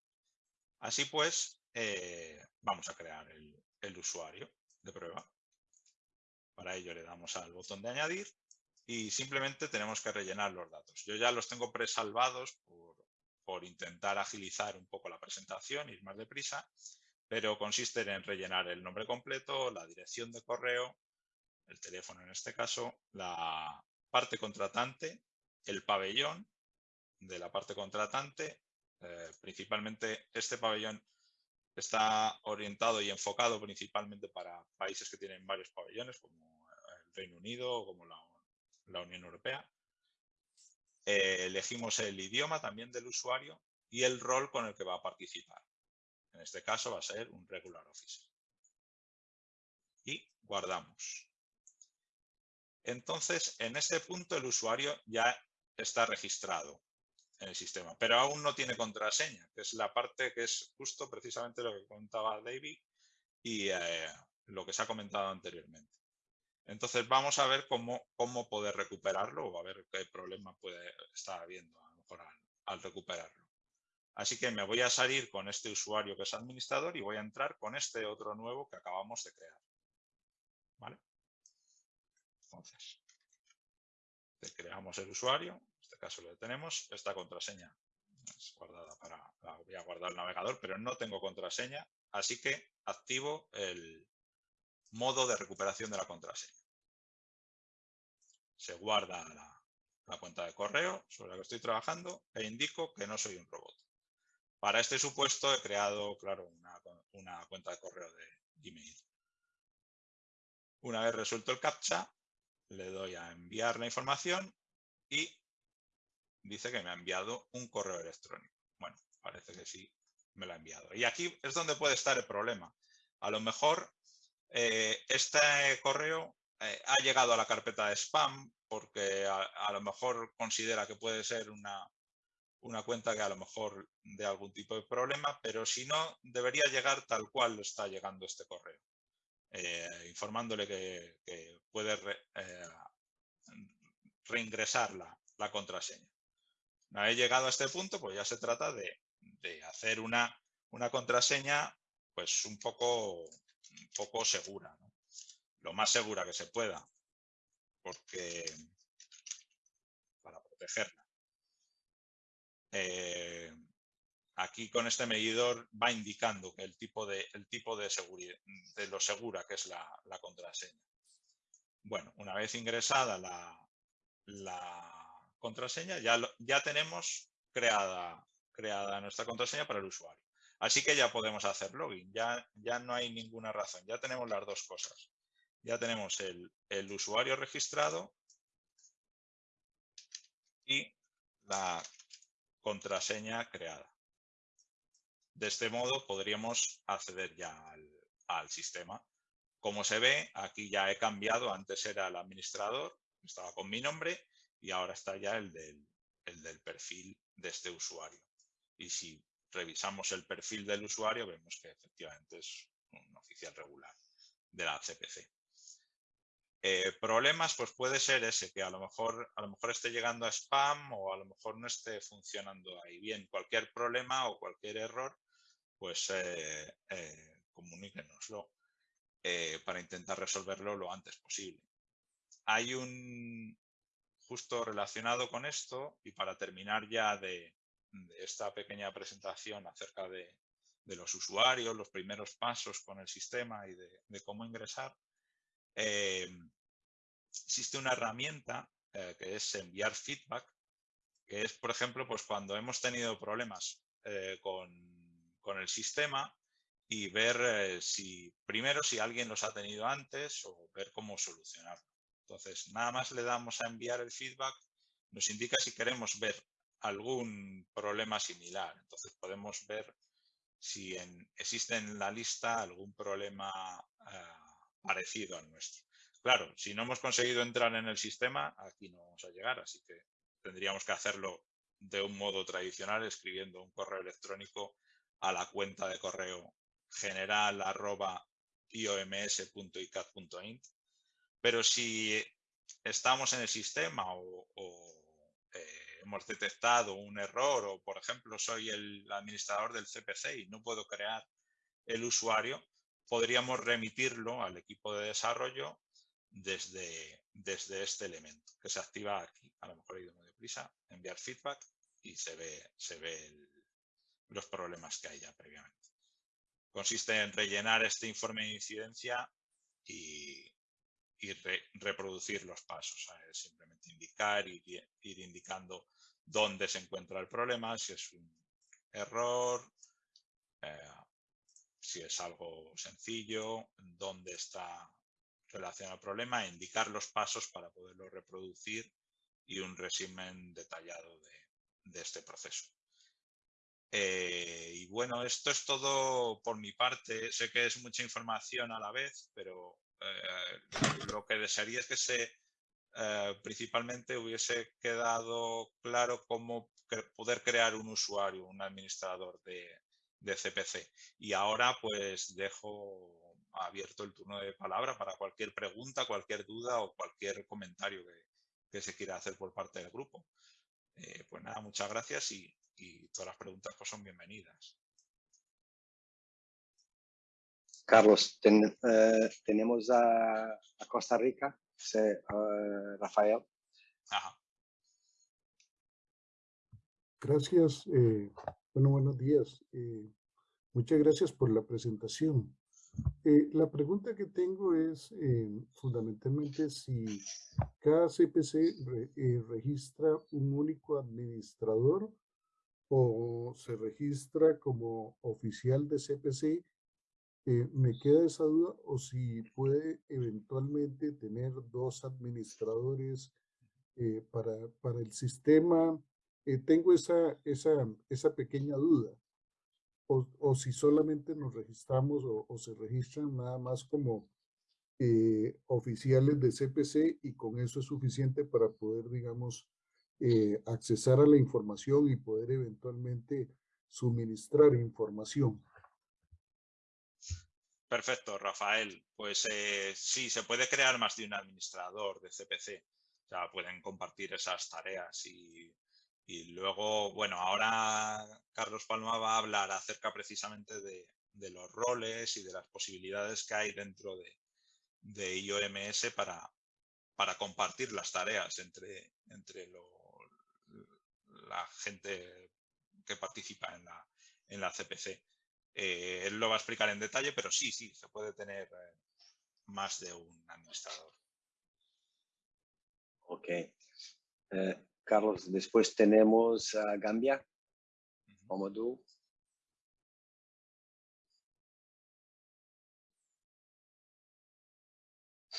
Así pues, eh, vamos a crear el usuario de prueba. Para ello le damos al botón de añadir y simplemente tenemos que rellenar los datos. Yo ya los tengo presalvados por, por intentar agilizar un poco la presentación, ir más deprisa, pero consiste en rellenar el nombre completo, la dirección de correo, el teléfono en este caso, la parte contratante, el pabellón de la parte contratante, eh, principalmente este pabellón está orientado y enfocado principalmente para países que tienen varios pabellones, como Reino Unido o como la, Unión Europea. Eh, elegimos el idioma también del usuario y el rol con el que va a participar. En este caso va a ser un regular officer. Y guardamos. Entonces, en este punto el usuario ya está registrado en el sistema, pero aún no tiene contraseña, que es la parte que es justo precisamente lo que contaba David y eh, lo que se ha comentado anteriormente. Entonces vamos a ver cómo, cómo poder recuperarlo o a ver qué problema puede estar habiendo a lo mejor al, recuperarlo. Así que me voy a salir con este usuario que es administrador y voy a entrar con este otro nuevo que acabamos de crear. ¿Vale? Entonces, creamos el usuario, en este caso lo tenemos, esta contraseña es guardada para, la voy a guardar el navegador, pero no tengo contraseña, así que activo el, modo de recuperación de la contraseña. Se guarda la, cuenta de correo sobre la que estoy trabajando e indico que no soy un robot. Para este supuesto he creado, claro, una, cuenta de correo de Gmail. Una vez resuelto el CAPTCHA, le doy a enviar la información y dice que me ha enviado un correo electrónico. Bueno, parece que sí me lo ha enviado. Y aquí es donde puede estar el problema. A lo mejor eh, este correo eh, ha llegado a la carpeta de spam porque a, lo mejor considera que puede ser una, una, cuenta que a lo mejor de algún tipo de problema, pero si no, debería llegar tal cual está llegando este correo, eh, informándole que, puede reingresar la, la, contraseña. Una vez llegado a este punto, pues ya se trata de, de hacer una, una contraseña pues un poco un poco segura, lo más segura que se pueda, porque para protegerla. Eh, aquí con este medidor va indicando el tipo de, el tipo de, seguridad, de lo segura que es la, contraseña. Bueno, una vez ingresada la, contraseña, ya, ya tenemos creada, creada nuestra contraseña para el usuario. Así que ya podemos hacer login, ya, ya no hay ninguna razón, ya tenemos las dos cosas. Ya tenemos el, el usuario registrado y la contraseña creada. De este modo podríamos acceder ya al, sistema. Como se ve, aquí ya he cambiado, antes era el administrador, estaba con mi nombre y ahora está ya el del, el del perfil de este usuario. Y si revisamos el perfil del usuario, vemos que efectivamente es un oficial regular de la CPC. Eh, problemas, pues puede ser ese, que a lo, mejor, a lo mejor esté llegando a spam o a lo mejor no esté funcionando ahí bien. Cualquier problema o cualquier error, pues eh, eh, comuníquenoslo para intentar resolverlo lo antes posible. Hay un, justo relacionado con esto, y para terminar ya de, esta pequeña presentación acerca de, los usuarios, los primeros pasos con el sistema y de cómo ingresar, Em, existe una herramienta eh, que es enviar feedback, que es, por ejemplo, pues cuando hemos tenido problemas eh, con, el sistema y ver eh, si, primero, si alguien los ha tenido antes o ver cómo solucionarlo. Entonces, nada más le damos a enviar el feedback, nos indica si queremos ver algún problema similar. Entonces, podemos ver si existe en la lista algún problema parecido al nuestro. Claro, si no hemos conseguido entrar en el sistema, aquí no vamos a llegar, así que tendríamos que hacerlo de un modo tradicional, escribiendo un correo electrónico a la cuenta de correo general arroba ioms.icat.int. Pero si estamos en el sistema o, eh, hemos detectado un error o, por ejemplo, soy el administrador del CPC y no puedo crear el usuario, podríamos remitirlo al equipo de desarrollo desde, desde este elemento que se activa aquí. A lo mejor he ido muy deprisa, enviar feedback y se ve, se ve los problemas que hay ya previamente. Consiste en rellenar este informe de incidencia y, reproducir los pasos. Simplemente indicar y ir indicando dónde se encuentra el problema, si es un error, eh, si es algo sencillo, dónde está relacionado al problema, indicar los pasos para poderlo reproducir y un resumen detallado de, este proceso. Eh, y bueno, esto es todo por mi parte. Sé que es mucha información a la vez, pero eh, lo que desearía es que se eh, principalmente hubiese quedado claro cómo poder crear un usuario, un administrador de, de CPC. Y ahora pues dejo abierto el turno de palabra para cualquier pregunta, cualquier duda o cualquier comentario que, se quiera hacer por parte del grupo. Eh, pues nada, muchas gracias y, todas las preguntas pues son bienvenidas. Carlos, eh, tenemos a, Costa Rica, Rafael. Gracias. Eh, bueno, buenos días. muchas gracias por la presentación. Eh, la pregunta que tengo es eh, fundamentalmente si cada CPC eh, registra un único administrador o se registra como oficial de CPC. me queda esa duda o si puede eventualmente tener dos administradores para, para el sistema. Tengo esa, esa, esa pequeña duda o, si solamente nos registramos o, se registran nada más como eh, oficiales de CPC y con eso es suficiente para poder, digamos, eh, accesar a la información y poder eventualmente suministrar información. Perfecto, Rafael. Pues eh, sí, se puede crear más de un administrador de CPC. O sea, pueden compartir esas tareas y y luego, bueno, ahora Carlos Palma va a hablar acerca precisamente de, los roles y de las posibilidades que hay dentro de, de IOMS para, para compartir las tareas entre, entre la gente que participa en la, en la CPC. Eh, él lo va a explicar en detalle, pero sí, sí, se puede tener eh, más de un administrador. Ok. Carlos, después tenemos a Gambia. Como tú.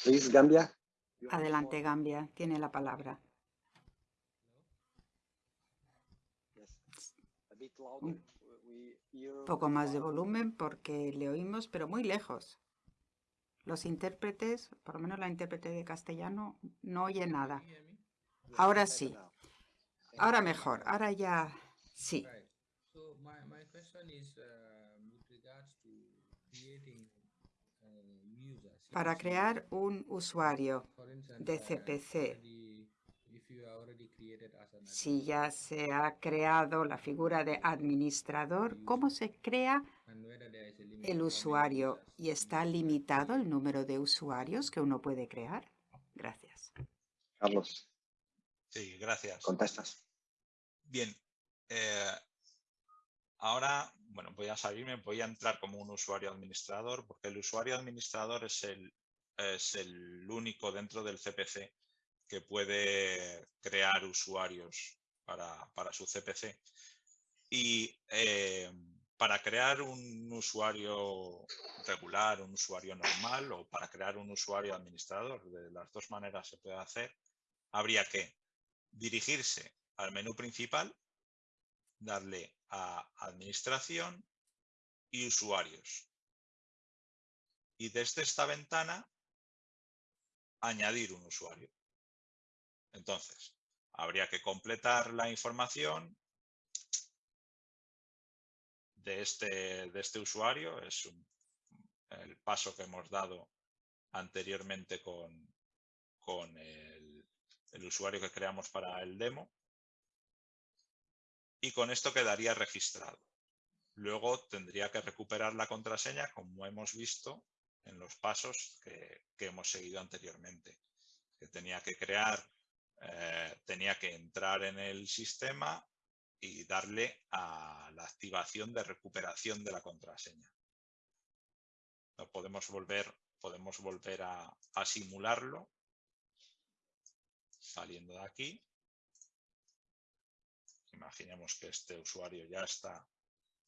Please, Gambia. Adelante, Gambia. Tiene la palabra. Un poco más de volumen porque le oímos, pero muy lejos. Los intérpretes, por lo menos la intérprete de castellano, no oye nada. Ahora sí. Ahora mejor. Ahora ya sí. Para crear un usuario de CPC, si ya se ha creado la figura de administrador, ¿cómo se crea el usuario? ¿Y está limitado el número de usuarios que uno puede crear? Gracias. Carlos. Sí, gracias. Contestas. Bien. Eh, ahora, bueno, voy a salirme, voy a entrar como un usuario administrador, porque el usuario administrador es el, es el único dentro del CPC que puede crear usuarios para, su CPC. Y eh, para crear un usuario regular, un usuario normal o para crear un usuario administrador, de las dos maneras se puede hacer, habría que dirigirse al menú principal, darle a administración y usuarios. Y desde esta ventana añadir un usuario. Entonces, habría que completar la información de este, de este usuario. Es el paso que hemos dado anteriormente con, con el, el usuario que creamos para el demo. Y con esto quedaría registrado. Luego tendría que recuperar la contraseña como hemos visto en los pasos que, hemos seguido anteriormente. Que tenía que crear eh, tenía que entrar en el sistema y darle a la activación de recuperación de la contraseña. podemos volver, podemos volver a, a simularlo saliendo de aquí. Imaginemos que este usuario ya está,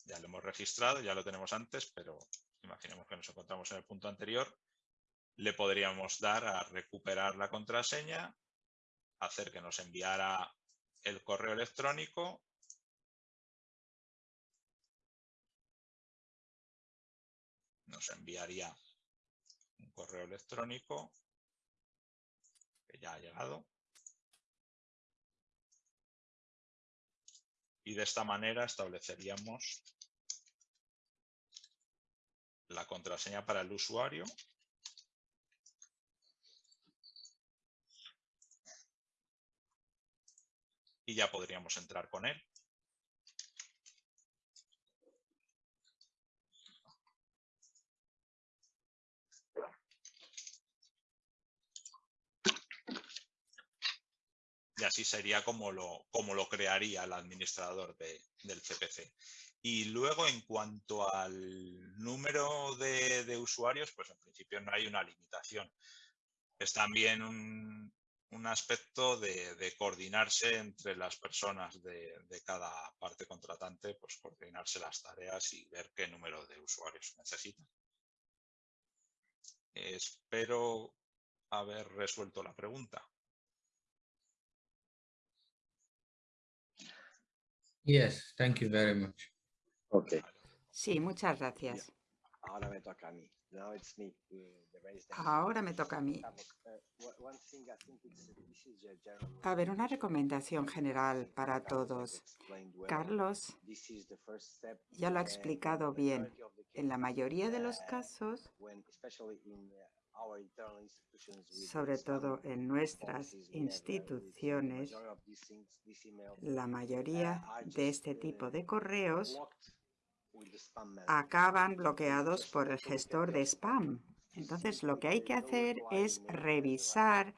ya lo hemos registrado, ya lo tenemos antes, pero imaginemos que nos encontramos en el punto anterior. Le podríamos dar a recuperar la contraseña hacer que nos enviara el correo electrónico nos enviaría un correo electrónico que ya ha llegado y de esta manera estableceríamos la contraseña para el usuario y ya podríamos entrar con él. Así sería como lo, como lo crearía el administrador del CPC. Y luego, en cuanto al número de, de, usuarios, pues en principio no hay una limitación. Es también un, un aspecto de, coordinarse entre las personas de, cada parte contratante, pues coordinarse las tareas y ver qué número de usuarios necesitan. Espero haber resuelto la pregunta. Yes, thank you very much. Okay. Sí, muchas gracias. Ahora me toca a mí. Ahora me toca a mí. A ver, una recomendación general para todos. Carlos ya lo ha explicado bien. En la mayoría de los casos, sobre todo en nuestras instituciones, la mayoría de este tipo de correos acaban bloqueados por el gestor de spam. Entonces, lo que hay que hacer es revisar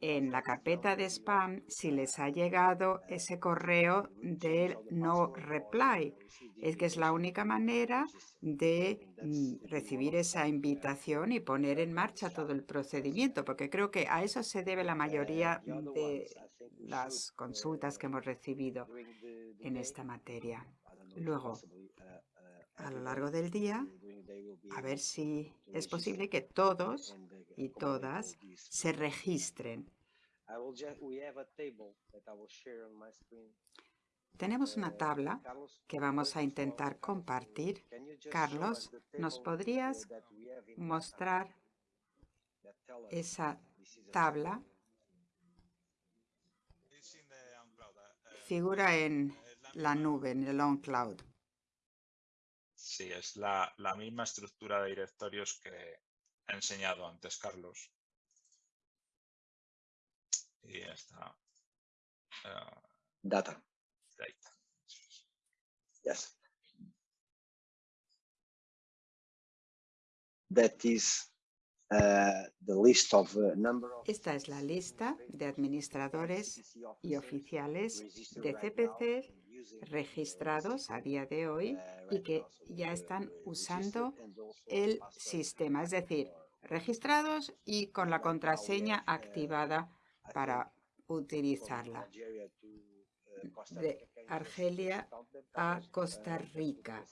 en la carpeta de spam si les ha llegado ese correo del no reply. Es que es la única manera de mm, recibir esa invitación y poner en marcha todo el procedimiento, porque creo que a eso se debe la mayoría de las consultas que hemos recibido en esta materia. Luego, a lo largo del día, a ver si es posible que todos y todas se registren. Tenemos una tabla que vamos a intentar compartir. Carlos, ¿nos podrías mostrar esa tabla? Figura en la nube, en el on-cloud. Sí, es la, misma estructura de directorios que ha enseñado antes Carlos. Y ya está. Uh, data. Data. Yes. That is uh, the list of uh, number of Esta es la lista de administradores y oficiales de CPC registrados a día de hoy y que ya están usando el sistema, es decir, registrados y con la contraseña activada para utilizarla. De Argelia a Costa Rica.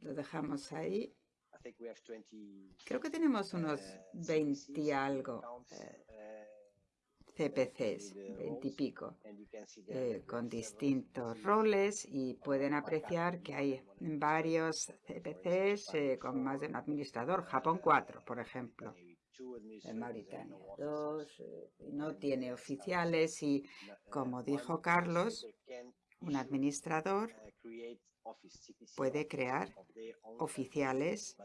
Lo dejamos ahí. Creo que tenemos unos 20 y algo. CPCs, veintipico, eh, con distintos roles y pueden apreciar que hay varios CPCs eh, con más de un administrador. Japón 4, por ejemplo. En Mauritania 2, eh, no tiene oficiales y, como dijo Carlos, un administrador puede crear oficiales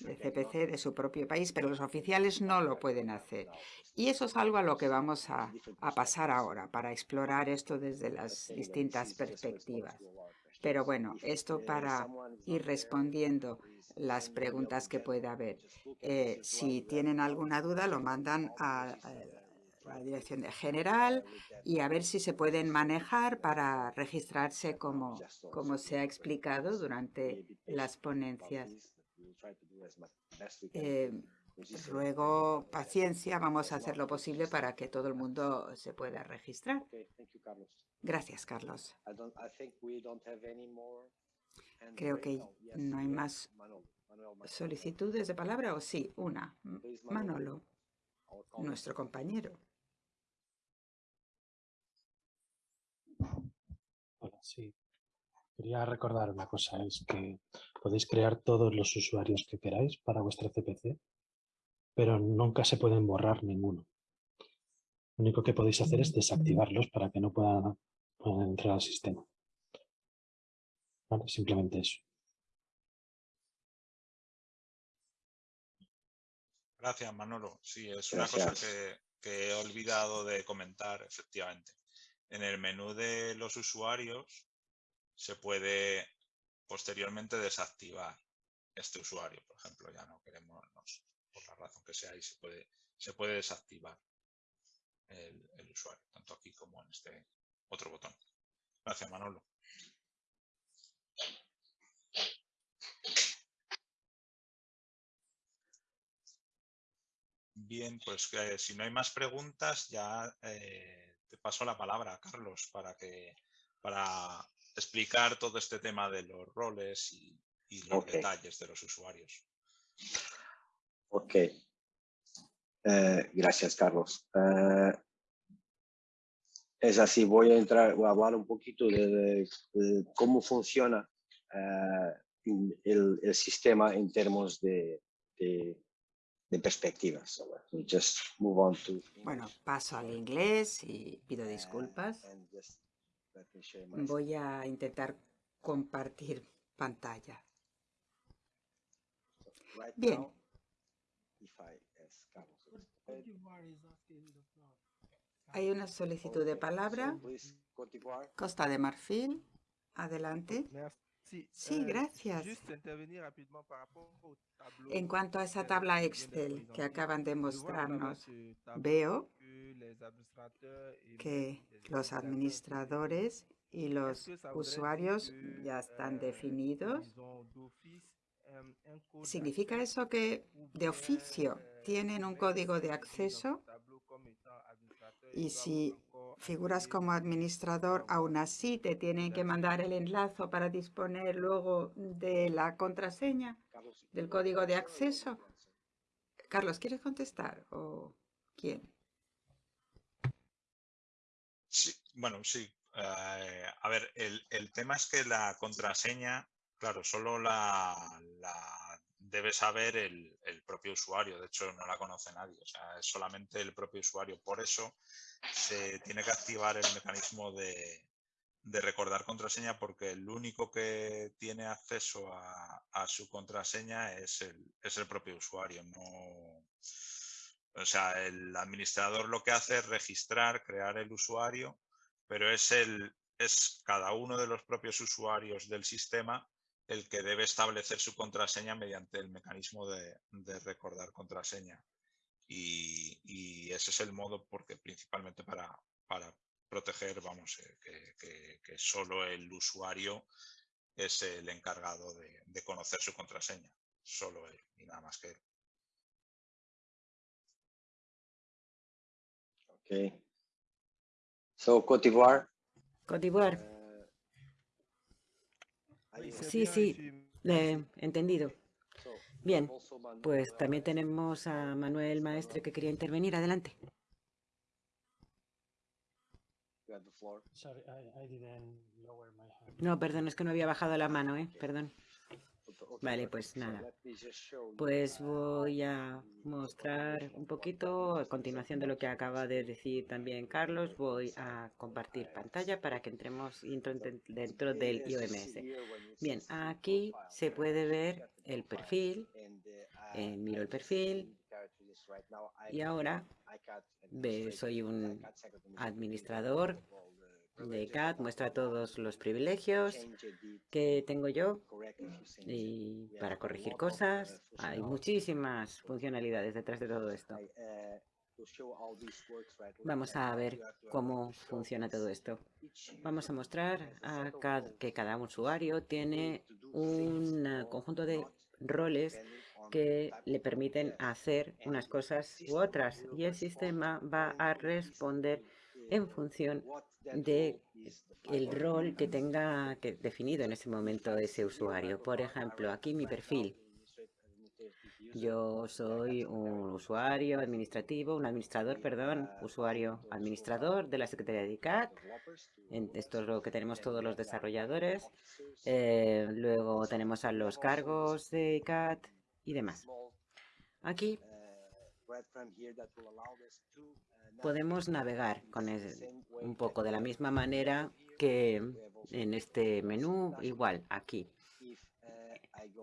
de CPC de su propio país, pero los oficiales no lo pueden hacer. Y eso es algo a lo que vamos a, pasar ahora, para explorar esto desde las distintas perspectivas. Pero bueno, esto para ir respondiendo las preguntas que pueda haber. Eh, si tienen alguna duda, lo mandan a la dirección general y a ver si se pueden manejar para registrarse como, como se ha explicado durante las ponencias. Eh, ruego paciencia, vamos a hacer lo posible para que todo el mundo se pueda registrar. Gracias, Carlos. Creo que no hay más solicitudes de palabra, ¿o sí? Una. Manolo, nuestro compañero. Sí. Quería recordar una cosa, es que podéis crear todos los usuarios que queráis para vuestra CPC, pero nunca se pueden borrar ninguno. Lo único que podéis hacer es desactivarlos para que no puedan, entrar al sistema. Simplemente eso. Gracias, Manolo. Sí, es una cosa que he olvidado de comentar, efectivamente en el menú de los usuarios se puede posteriormente desactivar este usuario, por ejemplo, ya no queremos, por la razón que sea, ahí se puede, se puede desactivar el, usuario, tanto aquí como en este otro botón. Gracias, Manolo. Bien, pues eh, si no hay más preguntas, ya eh, paso la palabra a Carlos para que para explicar todo este tema de los roles y, los detalles de los usuarios. Ok. Eh, gracias, Carlos. Eh, es así, voy a entrar, voy a hablar un poquito de, cómo funciona eh, el, sistema en términos de, de perspectivas. Bueno, paso al inglés y pido disculpas. Voy a intentar compartir pantalla. Bien. Hay una solicitud de palabra. Costa de Marfil. Adelante. Sí, gracias. En cuanto a esa tabla Excel que acaban de mostrarnos, veo que los administradores y los usuarios ya están definidos. ¿Significa eso que de oficio tienen un código de acceso? Y si figuras como administrador, aún así te tienen que mandar el enlace para disponer luego de la contraseña, del código de acceso. Carlos, ¿quieres contestar o quién? Sí, bueno, sí. Eh, a ver, el, tema es que la contraseña, claro, solo la, debe saber el, el, propio usuario. De hecho, no la conoce nadie. O sea, es solamente el propio usuario. Por eso se tiene que activar el mecanismo de, recordar contraseña porque el único que tiene acceso a, su contraseña es el, es el, propio usuario. No, o sea, el administrador lo que hace es registrar, crear el usuario, pero es, el, es cada uno de los propios usuarios del sistema el que debe establecer su contraseña mediante el mecanismo de recordar contraseña. Y, ese es el modo porque principalmente para, para proteger, vamos, eh, que, solo el usuario es el encargado de, conocer su contraseña, solo él y nada más que él. Ok. So, Cote d'Ivoire. Cote d'Ivoire. Sí, sí, eh, entendido. Bien, pues también tenemos a Manuel Maestre que quería intervenir. Adelante. No, perdón, es que no había bajado la mano, ¿eh? Perdón. Vale, pues nada. Pues voy a mostrar un poquito, a continuación de lo que acaba de decir también Carlos, voy a compartir pantalla para que entremos dentro del IOMS. Bien, aquí se puede ver el perfil, eh, miro el perfil. y ahora soy un administrador de CAT muestra todos los privilegios que tengo yo y para corregir cosas. Hay muchísimas funcionalidades detrás de todo esto. Vamos a ver cómo funciona todo esto. Vamos a mostrar a que cada usuario tiene un conjunto de roles que le permiten hacer unas cosas u otras y el sistema va a responder en función de el rol que tenga que definido en ese momento ese usuario. Por ejemplo, aquí mi perfil. Yo soy un usuario administrativo, un administrador, perdón, usuario administrador de la Secretaría de ICAT. Esto es lo que tenemos todos los desarrolladores. Eh, luego tenemos a los cargos de ICAT y demás. Aquí podemos navegar con un poco de la misma manera que en este menú, igual aquí.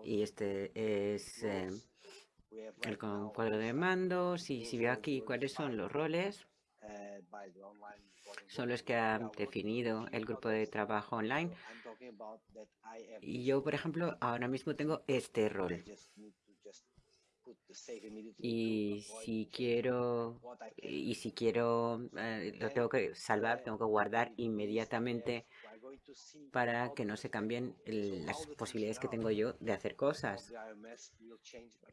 Y este es eh, el cuadro de mando. Si, si veo aquí cuáles son los roles, son los que han definido el grupo de trabajo online. Y yo, por ejemplo, ahora mismo tengo este rol. Y si quiero, y si quiero, eh, lo tengo que salvar, tengo que guardar inmediatamente para que no se cambien las posibilidades que tengo yo de hacer cosas.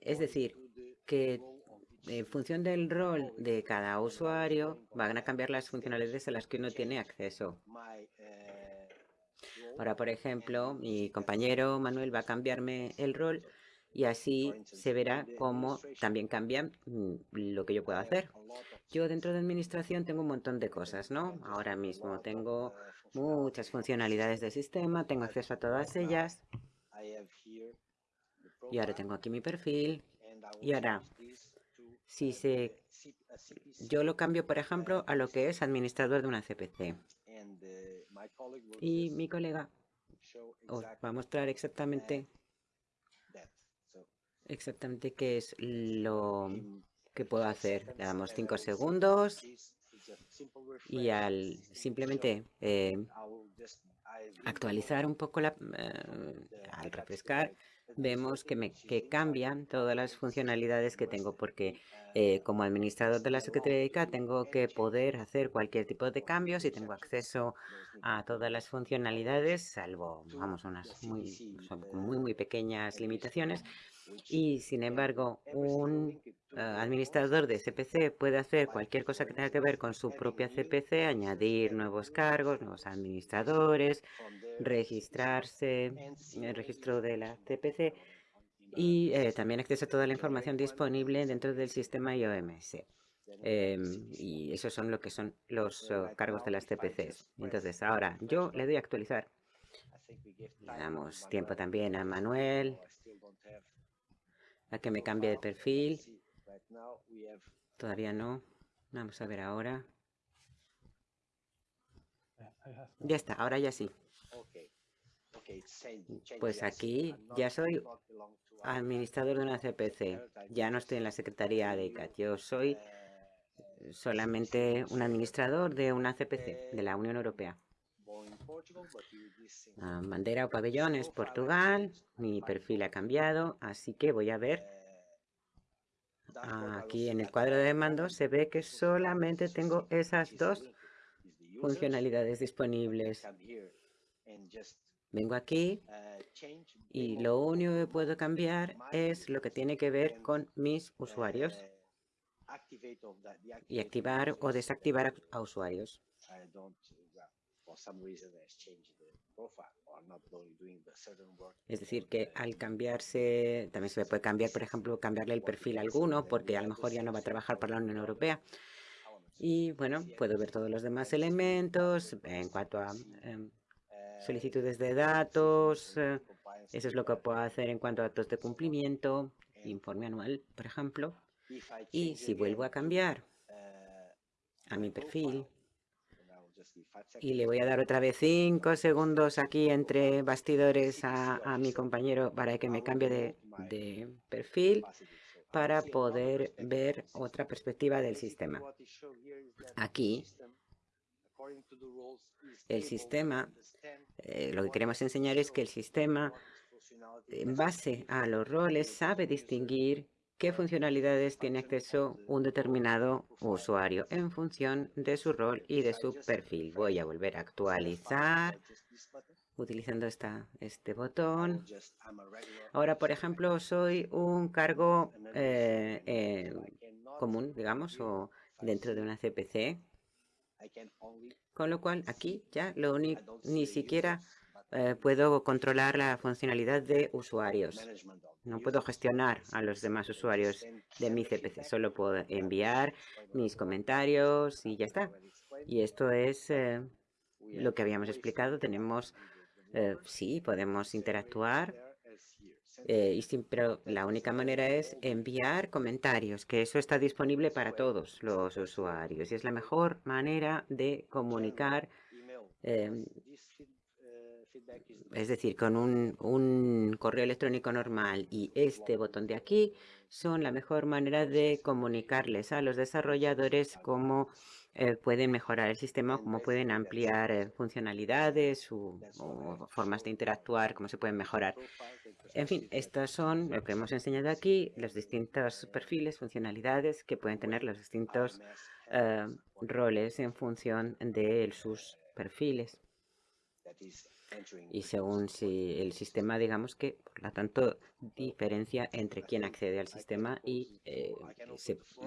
Es decir, que en función del rol de cada usuario van a cambiar las funcionalidades a las que uno tiene acceso. Ahora, por ejemplo, mi compañero Manuel va a cambiarme el rol y así se verá cómo también cambia mm, lo que yo puedo hacer. Yo dentro de administración tengo un montón de cosas, ¿no? Ahora mismo tengo muchas funcionalidades del sistema, tengo acceso a todas ellas. Y ahora tengo aquí mi perfil. Y ahora, si se, yo lo cambio, por ejemplo, a lo que es administrador de una CPC. Y mi colega os va a mostrar exactamente exactamente qué es lo que puedo hacer. Le damos cinco segundos Y al simplemente eh, actualizar un poco, la, al refrescar, vemos que, me, que cambian todas las funcionalidades que tengo, porque eh, como administrador de la Secretaría de tengo que poder hacer cualquier tipo de cambios y tengo acceso a todas las funcionalidades, salvo, vamos, unas muy, muy, muy pequeñas limitaciones. Y, sin embargo, un eh, administrador de CPC puede hacer cualquier cosa que tenga que ver con su propia CPC, añadir nuevos cargos, nuevos administradores, registrarse en el registro de la CPC y eh, también acceso a toda la información disponible dentro del sistema IOMS. Em, y esos son lo que son los oh, cargos de las CPCs. Entonces, ahora yo le doy a actualizar. Le damos tiempo también a Manuel a que me cambie de perfil. Todavía no. Vamos a ver ahora. Ya está, ahora ya sí. Pues aquí ya soy administrador de una CPC. Ya no estoy en la Secretaría de ICAT. Yo soy solamente un administrador de una CPC de la Unión Europea. Ah, bandera o pabellón es Portugal. Mi perfil ha cambiado, así que voy a ver. Aquí en el cuadro de mando se ve que solamente tengo esas dos funcionalidades disponibles. Vengo aquí y lo único que puedo cambiar es lo que tiene que ver con mis usuarios y activar o desactivar a usuarios. Es decir, que al cambiarse, también se puede cambiar, por ejemplo, cambiarle el perfil a alguno, porque a lo mejor ya no va a trabajar para la Unión Europea. Y bueno, puedo ver todos los demás elementos en cuanto a em, solicitudes de datos. Eh, eso es lo que puedo hacer en cuanto a datos de cumplimiento, informe anual, por ejemplo. Y si vuelvo a cambiar a mi perfil y le voy a dar otra vez cinco segundos aquí entre bastidores a, mi compañero para que me cambie de, de perfil para poder ver otra perspectiva del sistema. Aquí el sistema, eh, lo que queremos enseñar es que el sistema, en base a los roles, sabe distinguir qué funcionalidades tiene acceso un determinado usuario en función de su rol y de su perfil. Voy a volver a actualizar utilizando este botón. Ahora, por ejemplo, soy un cargo eh, eh, común, digamos, o dentro de una CPC. Con lo cual, aquí ya lo único, ni siquiera eh, puedo controlar la funcionalidad de usuarios. No puedo gestionar a los demás usuarios de mi CPC. Solo puedo enviar mis comentarios y ya está. Y esto es eh, lo que habíamos explicado. Tenemos, eh, sí, podemos interactuar pero la única manera es enviar comentarios, que eso está disponible para todos los usuarios y es la mejor manera de comunicar, es decir, con un, un correo electrónico normal y este botón de aquí son la mejor manera de comunicarles a los desarrolladores cómo eh, pueden mejorar el sistema, cómo pueden ampliar eh, funcionalidades o, formas de interactuar, cómo se pueden mejorar. En fin, estos son lo que hemos enseñado aquí, los distintos perfiles, funcionalidades que pueden tener los distintos eh, roles en función de sus perfiles y según si el sistema, digamos que, por lo tanto, diferencia entre quién accede al sistema y, eh,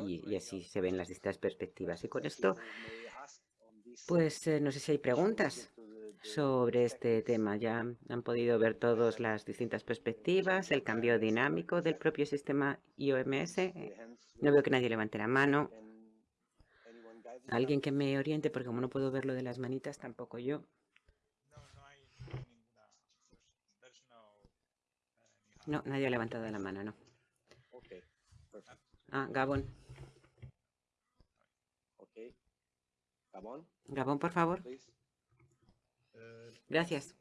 y, así se ven las distintas perspectivas. Y con esto, pues eh, no sé si hay preguntas sobre este tema. Ya han podido ver todas las distintas perspectivas, el cambio dinámico del propio sistema IOMS. No veo que nadie levante la mano. Alguien que me oriente, porque como no puedo ver lo de las manitas, tampoco yo. No, nadie ha levantado la mano, no. Ah, Gabón. Gabón, por favor. Gracias.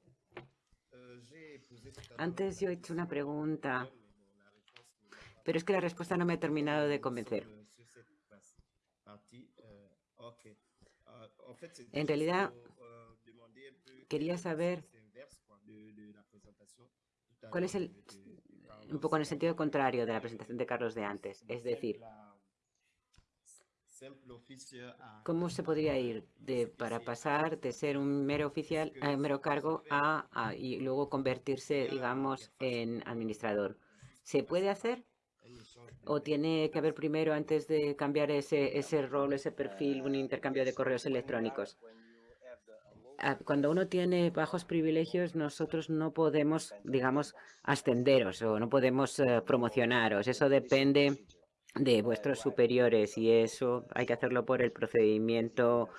Antes yo he hecho una pregunta, pero es que la respuesta no me ha terminado de convencer. En realidad, quería saber cuál es el, un poco en el sentido contrario de la presentación de Carlos de antes, es decir, ¿Cómo se podría ir de, para pasar de ser un mero oficial, a mero cargo a, y luego convertirse, digamos, en administrador? ¿Se puede hacer? ¿O tiene que haber primero, antes de cambiar ese, ese rol, ese perfil, un intercambio de correos electrónicos? Ah, cuando uno tiene bajos privilegios, nosotros no podemos, digamos, ascenderos o no podemos eh, promocionaros. Eso depende de vuestros superiores y eso hay que hacerlo por el procedimiento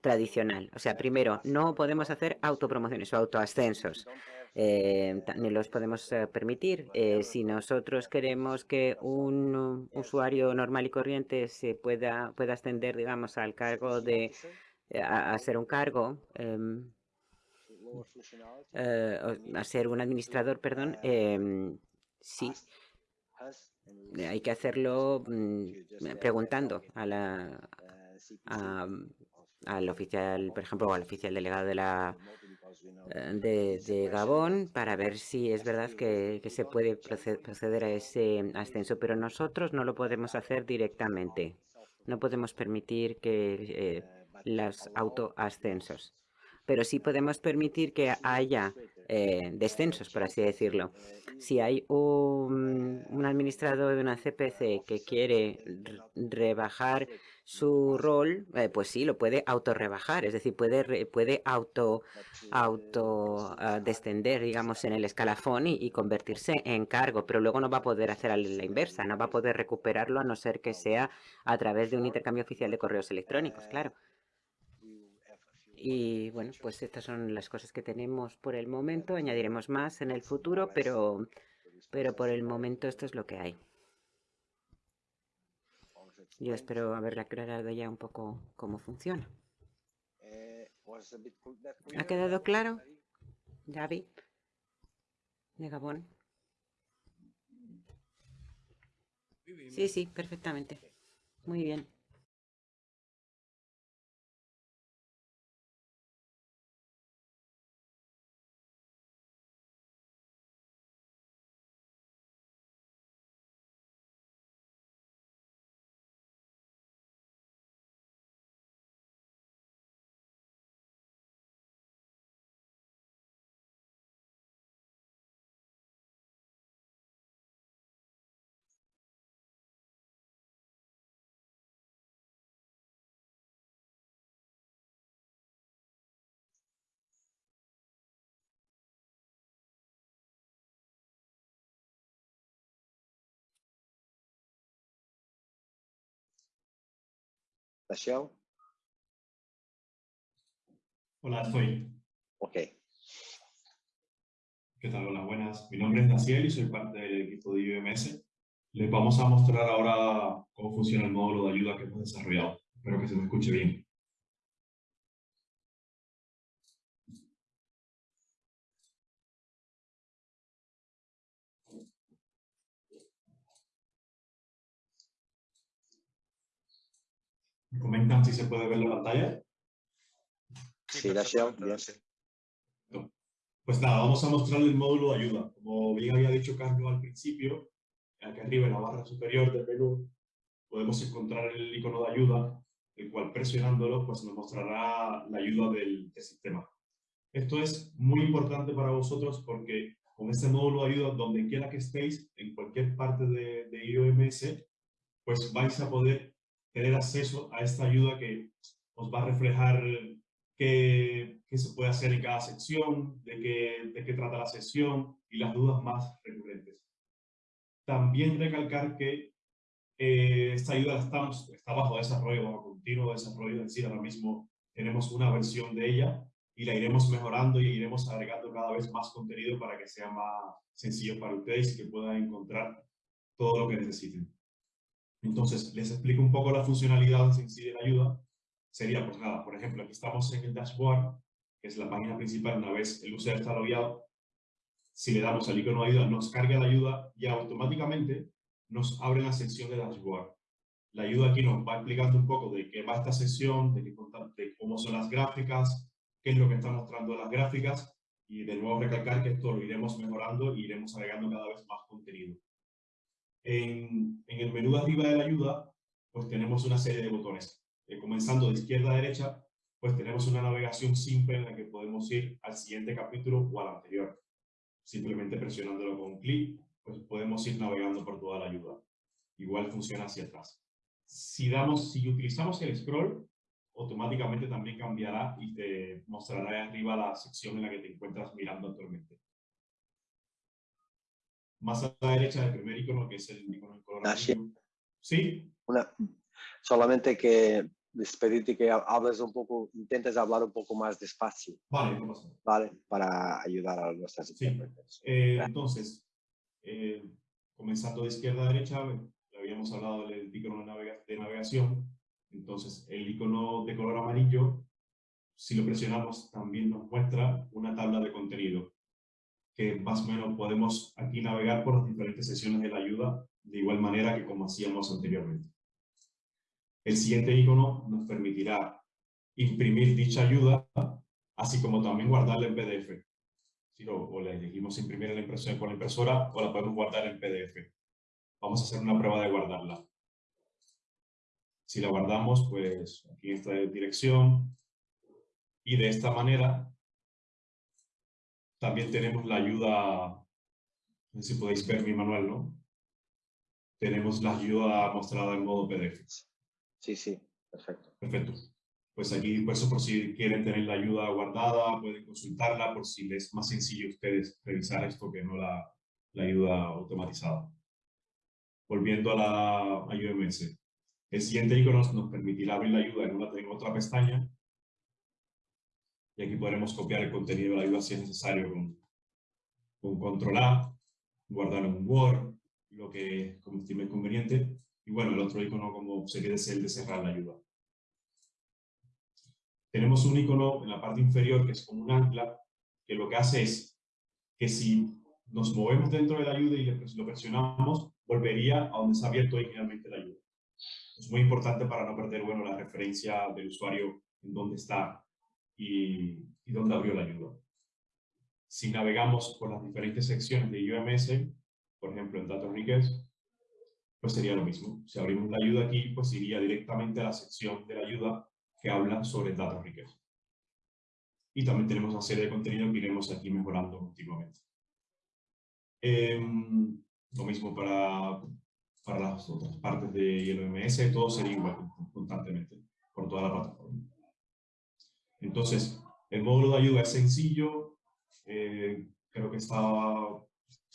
tradicional. O sea, primero, no podemos hacer autopromociones o autoascensos. Eh, ni los podemos eh, permitir. Si nosotros queremos que un usuario normal y corriente se pueda, pueda ascender, digamos, al cargo de a, ser un cargo, em, a ser un administrador, perdón, em, sí, hay que hacerlo mm, preguntando a la, al oficial, por ejemplo, al oficial delegado de la eh, de, Gabón para ver si es verdad que, se puede proceder a ese ascenso, pero nosotros no lo podemos hacer directamente. No podemos permitir que eh, los autoascensos pero sí podemos permitir que haya eh, descensos, por así decirlo. Si hay un, administrador de una CPC que quiere rebajar su rol, eh, pues sí, lo puede autorrebajar, es decir, puede, puede auto, auto ah, descender, digamos, en el escalafón y, convertirse en cargo, pero luego no va a poder hacer la inversa, no va a poder recuperarlo a no ser que sea a través de un intercambio oficial de correos electrónicos, claro. Y bueno, pues estas son las cosas que tenemos por el momento. Añadiremos más en el futuro, pero, pero por el momento esto es lo que hay. Yo espero haberle aclarado ya un poco cómo funciona. ¿Ha quedado claro? David, de Gabón. Sí, sí, perfectamente. Muy bien. Hola, estoy. Ok. ¿Qué tal? Hola, buenas. Mi nombre es Daciel y soy parte del equipo de IBMS. Les vamos a mostrar ahora cómo funciona el módulo de ayuda que hemos desarrollado. Espero que se me escuche bien. ¿Me comentan si se puede ver la pantalla? Sí, gracias. Pues nada, vamos a mostrar el módulo de ayuda. Como bien había dicho Carlos al principio, aquí arriba en la barra superior del menú podemos encontrar el icono de ayuda, el cual presionándolo pues nos mostrará la ayuda del, sistema. Esto es muy importante para vosotros porque con este módulo de ayuda, donde quiera que estéis, en cualquier parte de, de IOMS, pues vais a poder tener acceso a esta ayuda que os va a reflejar qué, qué se puede hacer en cada sección, de qué, de qué trata la sesión y las dudas más recurrentes. También recalcar que eh, esta ayuda estamos, está bajo desarrollo, bajo continuo desarrollo, es decir, ahora mismo tenemos una versión de ella y la iremos mejorando y iremos agregando cada vez más contenido para que sea más sencillo para ustedes y que puedan encontrar todo lo que necesiten. Entonces, les explico un poco la funcionalidad en sí de la ayuda. Sería, pues nada, por ejemplo, aquí estamos en el dashboard, que es la página principal una vez el usuario está logueado. Si le damos al icono de ayuda, nos carga la ayuda y automáticamente nos abre la sección de dashboard. La ayuda aquí nos va explicando un poco de qué va esta sesión, de, de cómo son las gráficas, qué es lo que están mostrando las gráficas y de nuevo recalcar que esto lo iremos mejorando y iremos agregando cada vez más contenido. En, el menú arriba de la ayuda, pues tenemos una serie de botones. Eh, comenzando de izquierda a derecha, pues tenemos una navegación simple en la que podemos ir al siguiente capítulo o al anterior. Simplemente presionándolo con un clic, pues podemos ir navegando por toda la ayuda. Igual funciona hacia atrás. Si, damos, si utilizamos el scroll, automáticamente también cambiará y te mostrará arriba la sección en la que te encuentras mirando actualmente. Más a la derecha del primer icono, que es el icono en color Sí. Una, solamente que despedirte que hables un poco, intentes hablar un poco más despacio. Vale, no pasa Vale, para ayudar a nuestras sí. Eh, entonces, eh, comenzando de izquierda a derecha, habíamos hablado del icono de navegación, entonces, el icono de color amarillo, si lo presionamos, también nos muestra una tabla de contenido, que más o menos podemos aquí navegar por las diferentes sesiones de la ayuda, de igual manera que como hacíamos anteriormente. El siguiente icono nos permitirá imprimir dicha ayuda, así como también guardarla en PDF. Si lo, o la elegimos imprimir en la impresora, con la impresora o la podemos guardar en PDF. Vamos a hacer una prueba de guardarla. Si la guardamos, pues aquí está la dirección. Y de esta manera también tenemos la ayuda, no sé si podéis ver mi manual, ¿no? Tenemos la ayuda mostrada en modo PDF. Sí, sí, perfecto. Perfecto. Pues aquí, por eso, por si quieren tener la ayuda guardada, pueden consultarla, por si les es más sencillo ustedes revisar esto que no la, la ayuda automatizada. Volviendo a la ayuda MS. El siguiente icono nos permitirá abrir la ayuda en, una, en otra pestaña y aquí podremos copiar el contenido de la ayuda si es necesario con, con control A, guardar en Word, lo que como estime conveniente. Y bueno, el otro icono como sería el de cerrar la ayuda. Tenemos un icono en la parte inferior que es como un ancla, que lo que hace es que si nos movemos dentro de la ayuda y lo presionamos, volvería a donde se ha abierto originalmente la ayuda es muy importante para no perder bueno, la referencia del usuario en dónde está y, dónde abrió la ayuda. Si navegamos por las diferentes secciones de UMS, por ejemplo en datos request, pues sería lo mismo. Si abrimos la ayuda aquí, pues iría directamente a la sección de la ayuda que habla sobre datos request. Y también tenemos una serie de contenido que iremos aquí mejorando continuamente. Em, lo mismo para para las otras partes de ILMS, todo sería igual constantemente por toda la plataforma. Entonces, el módulo de ayuda es sencillo, eh, creo que está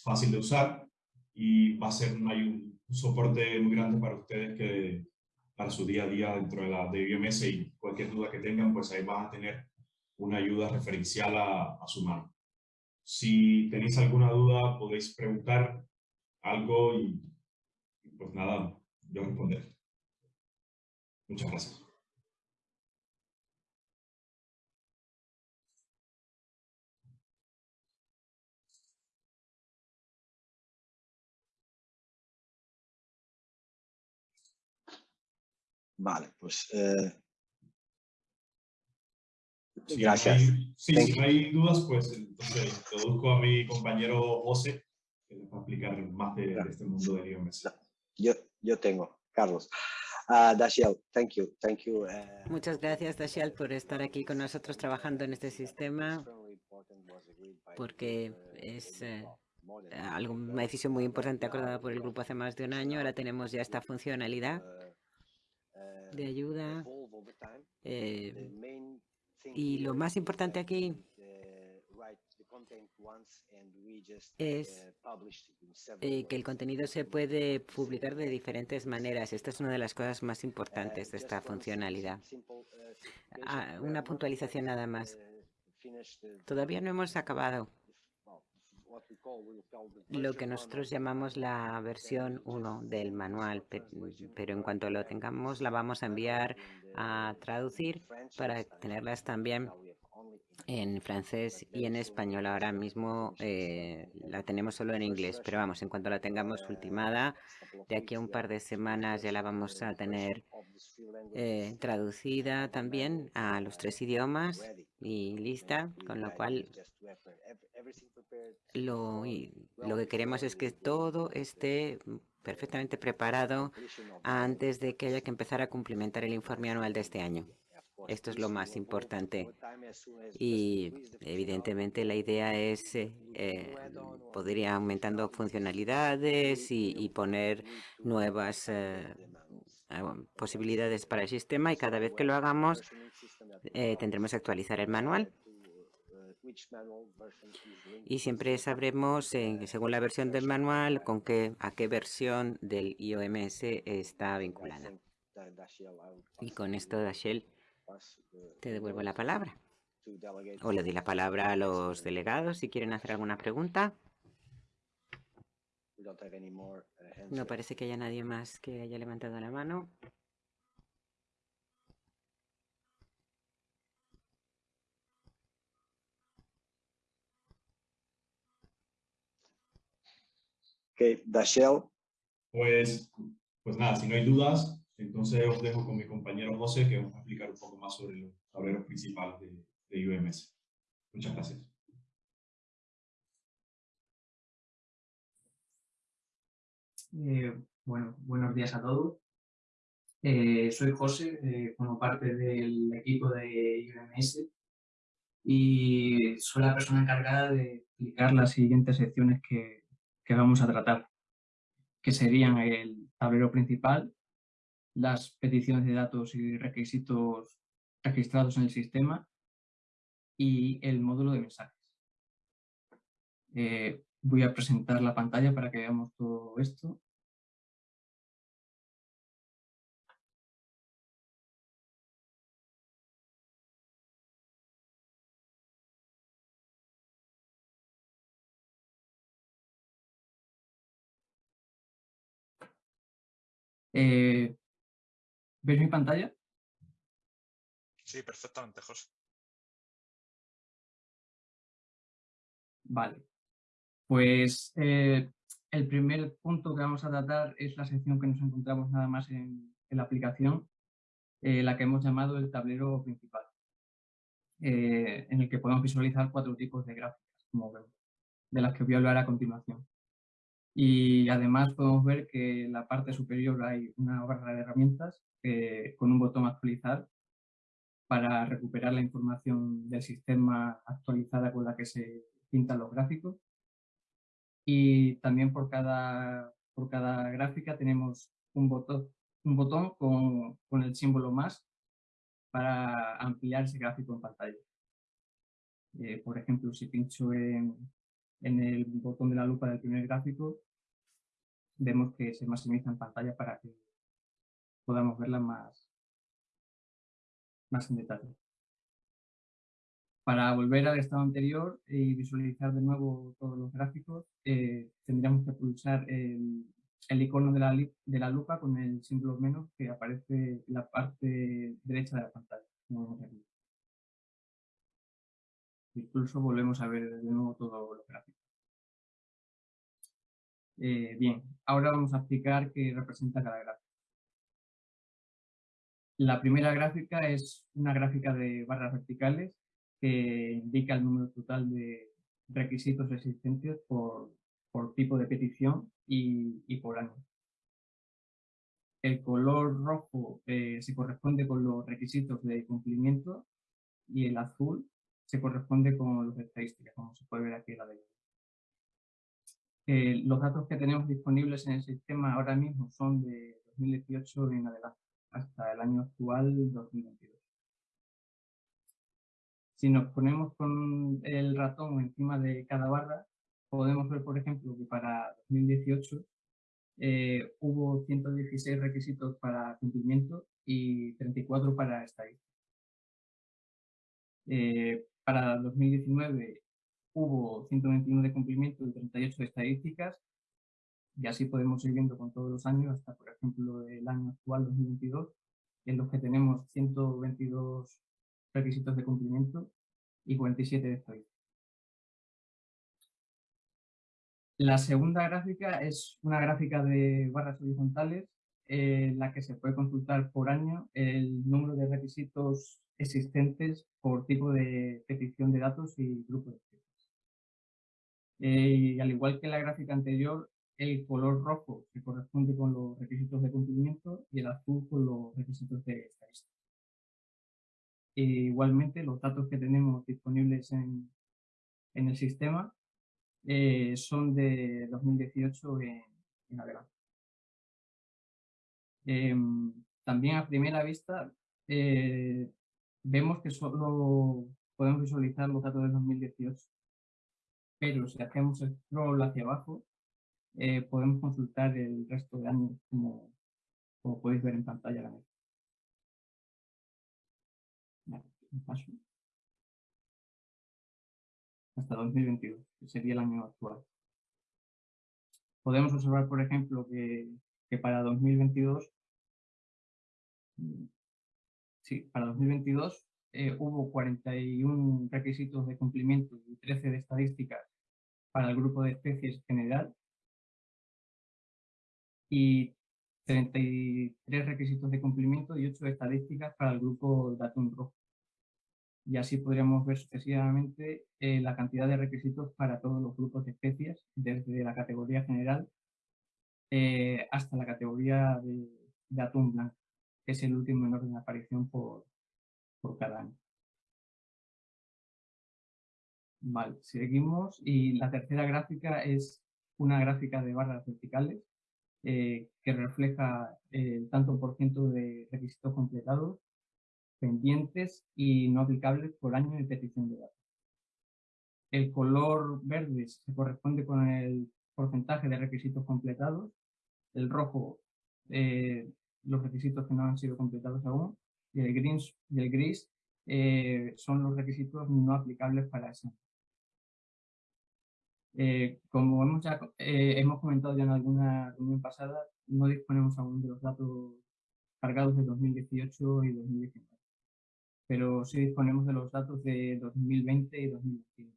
fácil de usar y va a ser un, un, soporte muy grande para ustedes que para su día a día dentro de la de IMS y cualquier duda que tengan, pues ahí van a tener una ayuda referencial a, a su mano. Si tenéis alguna duda, podéis preguntar algo y pues nada, yo responder. Muchas gracias. Vale, pues... Eh... Gracias. sí, si no hay dudas, pues entonces introduzco a mi compañero José, que les va a explicar más de, este mundo de idiomas. Yo, yo tengo, Carlos. Uh, Dashiell, thank you, thank you. Uh, Muchas gracias, Dashiell, por estar aquí con nosotros trabajando en este sistema, porque es eh, algo, una decisión muy importante acordada por el grupo hace más de un año. Ahora tenemos ya esta funcionalidad de ayuda. Eh, y lo más importante aquí es eh, que el contenido se puede publicar de diferentes maneras. Esta es una de las cosas más importantes de esta funcionalidad. Ah, una puntualización nada más. Todavía no hemos acabado lo que nosotros llamamos la versión 1 del manual, pero en cuanto lo tengamos la vamos a enviar a traducir para tenerlas también en francés y en español. Ahora mismo eh, la tenemos solo en inglés, pero vamos, en cuanto la tengamos ultimada, de aquí a un par de semanas ya la vamos a tener eh, traducida también a los tres idiomas y lista, con lo cual lo, lo que queremos es que todo esté perfectamente preparado antes de que haya que empezar a cumplimentar el informe anual de este año. Esto es lo más importante. Y evidentemente la idea es eh, eh, poder ir aumentando funcionalidades y, poner nuevas eh, posibilidades para el sistema y cada vez que lo hagamos tendremos que actualizar el manual y siempre sabremos, según la versión del manual, con qué, a qué versión del IOMS está vinculada. Y con esto, Dashel, te devuelvo la palabra. O le doy la palabra a los delegados si quieren hacer alguna pregunta. No parece que haya nadie más que haya levantado la mano. Okay, Dashel. Pues, pues nada, si no hay dudas, entonces os dejo con mi compañero José que va a explicar un poco más sobre los tableros principales de, de UMS. Muchas gracias. Eh, bueno, buenos días a todos. Eh, soy José, eh, como parte del equipo de UMS y soy la persona encargada de explicar las siguientes secciones que, que vamos a tratar, que serían el tablero principal, las peticiones de datos y requisitos registrados en el sistema y el módulo de mensajes. Eh, voy a presentar la pantalla para que veamos todo esto. Eh, ¿Ves mi pantalla? Sí, perfectamente, José. Vale. Pues eh, el primer punto que vamos a tratar es la sección que nos encontramos nada más en, la aplicación, eh, la que hemos llamado el tablero principal, en el que podemos visualizar cuatro tipos de gráficas, como vemos, de las que voy a hablar a continuación. Y además podemos ver que en la parte superior hay una barra de herramientas con un botón actualizar para recuperar la información del sistema actualizada con la que se pintan los gráficos. Y también por cada, por cada gráfica tenemos un botón, un botón con, con el símbolo más para ampliar ese gráfico en pantalla. Eh, por ejemplo, si pincho en, en el botón de la lupa del primer gráfico, vemos que se maximiza en pantalla para que podamos verla más, más en detalle. Para volver al estado anterior y visualizar de nuevo todos los gráficos, eh, tendríamos que pulsar el, icono de la, de la, lupa con el símbolo menos que aparece en la parte derecha de la pantalla. Incluso volvemos a ver de nuevo todos los gráficos. Eh, bien, ahora vamos a explicar qué representa cada gráfico. La primera gráfica es una gráfica de barras verticales que indica el número total de requisitos existentes por, tipo de petición y, por año. El color rojo eh, se corresponde con los requisitos de cumplimiento y el azul se corresponde con de estadísticas, como se puede ver aquí en la derecha los datos que tenemos disponibles en el sistema ahora mismo son de 2018 en adelante, hasta el año actual, 2022. Si nos ponemos con el ratón encima de cada barra, podemos ver, por ejemplo, que para 2018 eh, hubo 116 requisitos para cumplimiento y 34 para estadística. Eh, para 2019 hubo 121 de cumplimiento y 38 de estadísticas, y así podemos ir viendo con todos los años, hasta por ejemplo el año actual 2022, en los que tenemos 122 requisitos de cumplimiento y 47 de estadística. La segunda gráfica es una gráfica de barras horizontales en la que se puede consultar por año el número de requisitos existentes por tipo de petición de datos y grupo de especies. Eh, y al igual que la gráfica anterior, el color rojo se corresponde con los requisitos de cumplimiento y el azul con los requisitos de estadística. E igualmente, los datos que tenemos disponibles en, el sistema eh, son de 2018 en, en adelante. Em, también a primera vista eh, vemos que solo podemos visualizar los datos de 2018, pero si hacemos scroll hacia abajo eh, podemos consultar el resto de años como, como podéis ver en pantalla ahora Hasta 2022, que sería el año actual. Podemos observar, por ejemplo, que, que para 2022 sí, para 2022 eh, hubo 41 requisitos de cumplimiento y 13 de estadísticas para el grupo de especies general y 33 requisitos de cumplimiento y 8 estadísticas para el grupo Datum Rojo. Y así podríamos ver sucesivamente eh, la cantidad de requisitos para todos los grupos de especies, desde la categoría general eh, hasta la categoría de, de atún blanco, es el último en orden de aparición por, por cada año. Vale, seguimos y la tercera gráfica es una gráfica de barras verticales eh, que refleja el tanto por ciento de requisitos completados, pendientes y no aplicables por año de petición de datos. El color verde se corresponde con el porcentaje de requisitos completados, el rojo eh, los requisitos que no han sido completados aún y el gris, y el gris eh, son los requisitos no aplicables para ese eh, como hemos, ya, eh, hemos comentado ya en alguna reunión pasada, no disponemos aún de los datos cargados de 2018 y 2019, pero sí disponemos de los datos de 2020 y 2021.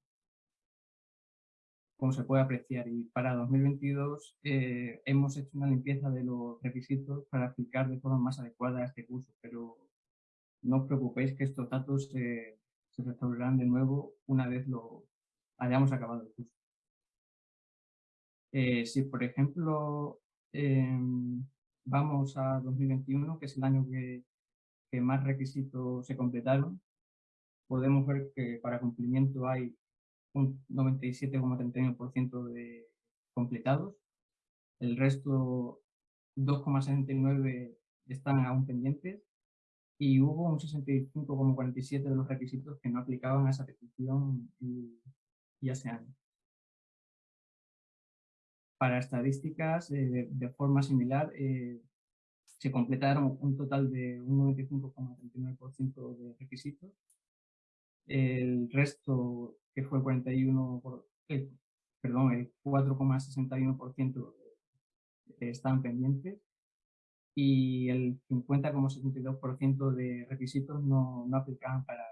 Como se puede apreciar, y para 2022 eh, hemos hecho una limpieza de los requisitos para aplicar de forma más adecuada este curso, pero no os preocupéis que estos datos se restaurarán de nuevo una vez lo hayamos acabado el curso. Eh, si, por ejemplo, em, vamos a 2021, que es el año que, más requisitos se completaron, podemos ver que para cumplimiento hay un 97,31% de completados, el resto 2,69 están aún pendientes y hubo un 65,47 de los requisitos que no aplicaban a esa petición y, y a ese año. Para estadísticas, eh, de forma similar, eh, se completaron un total de un 95,39% de requisitos. El resto, que fue 41, eh, perdón, el 4,61% están pendientes y el 50,72% de requisitos no, no aplicaban para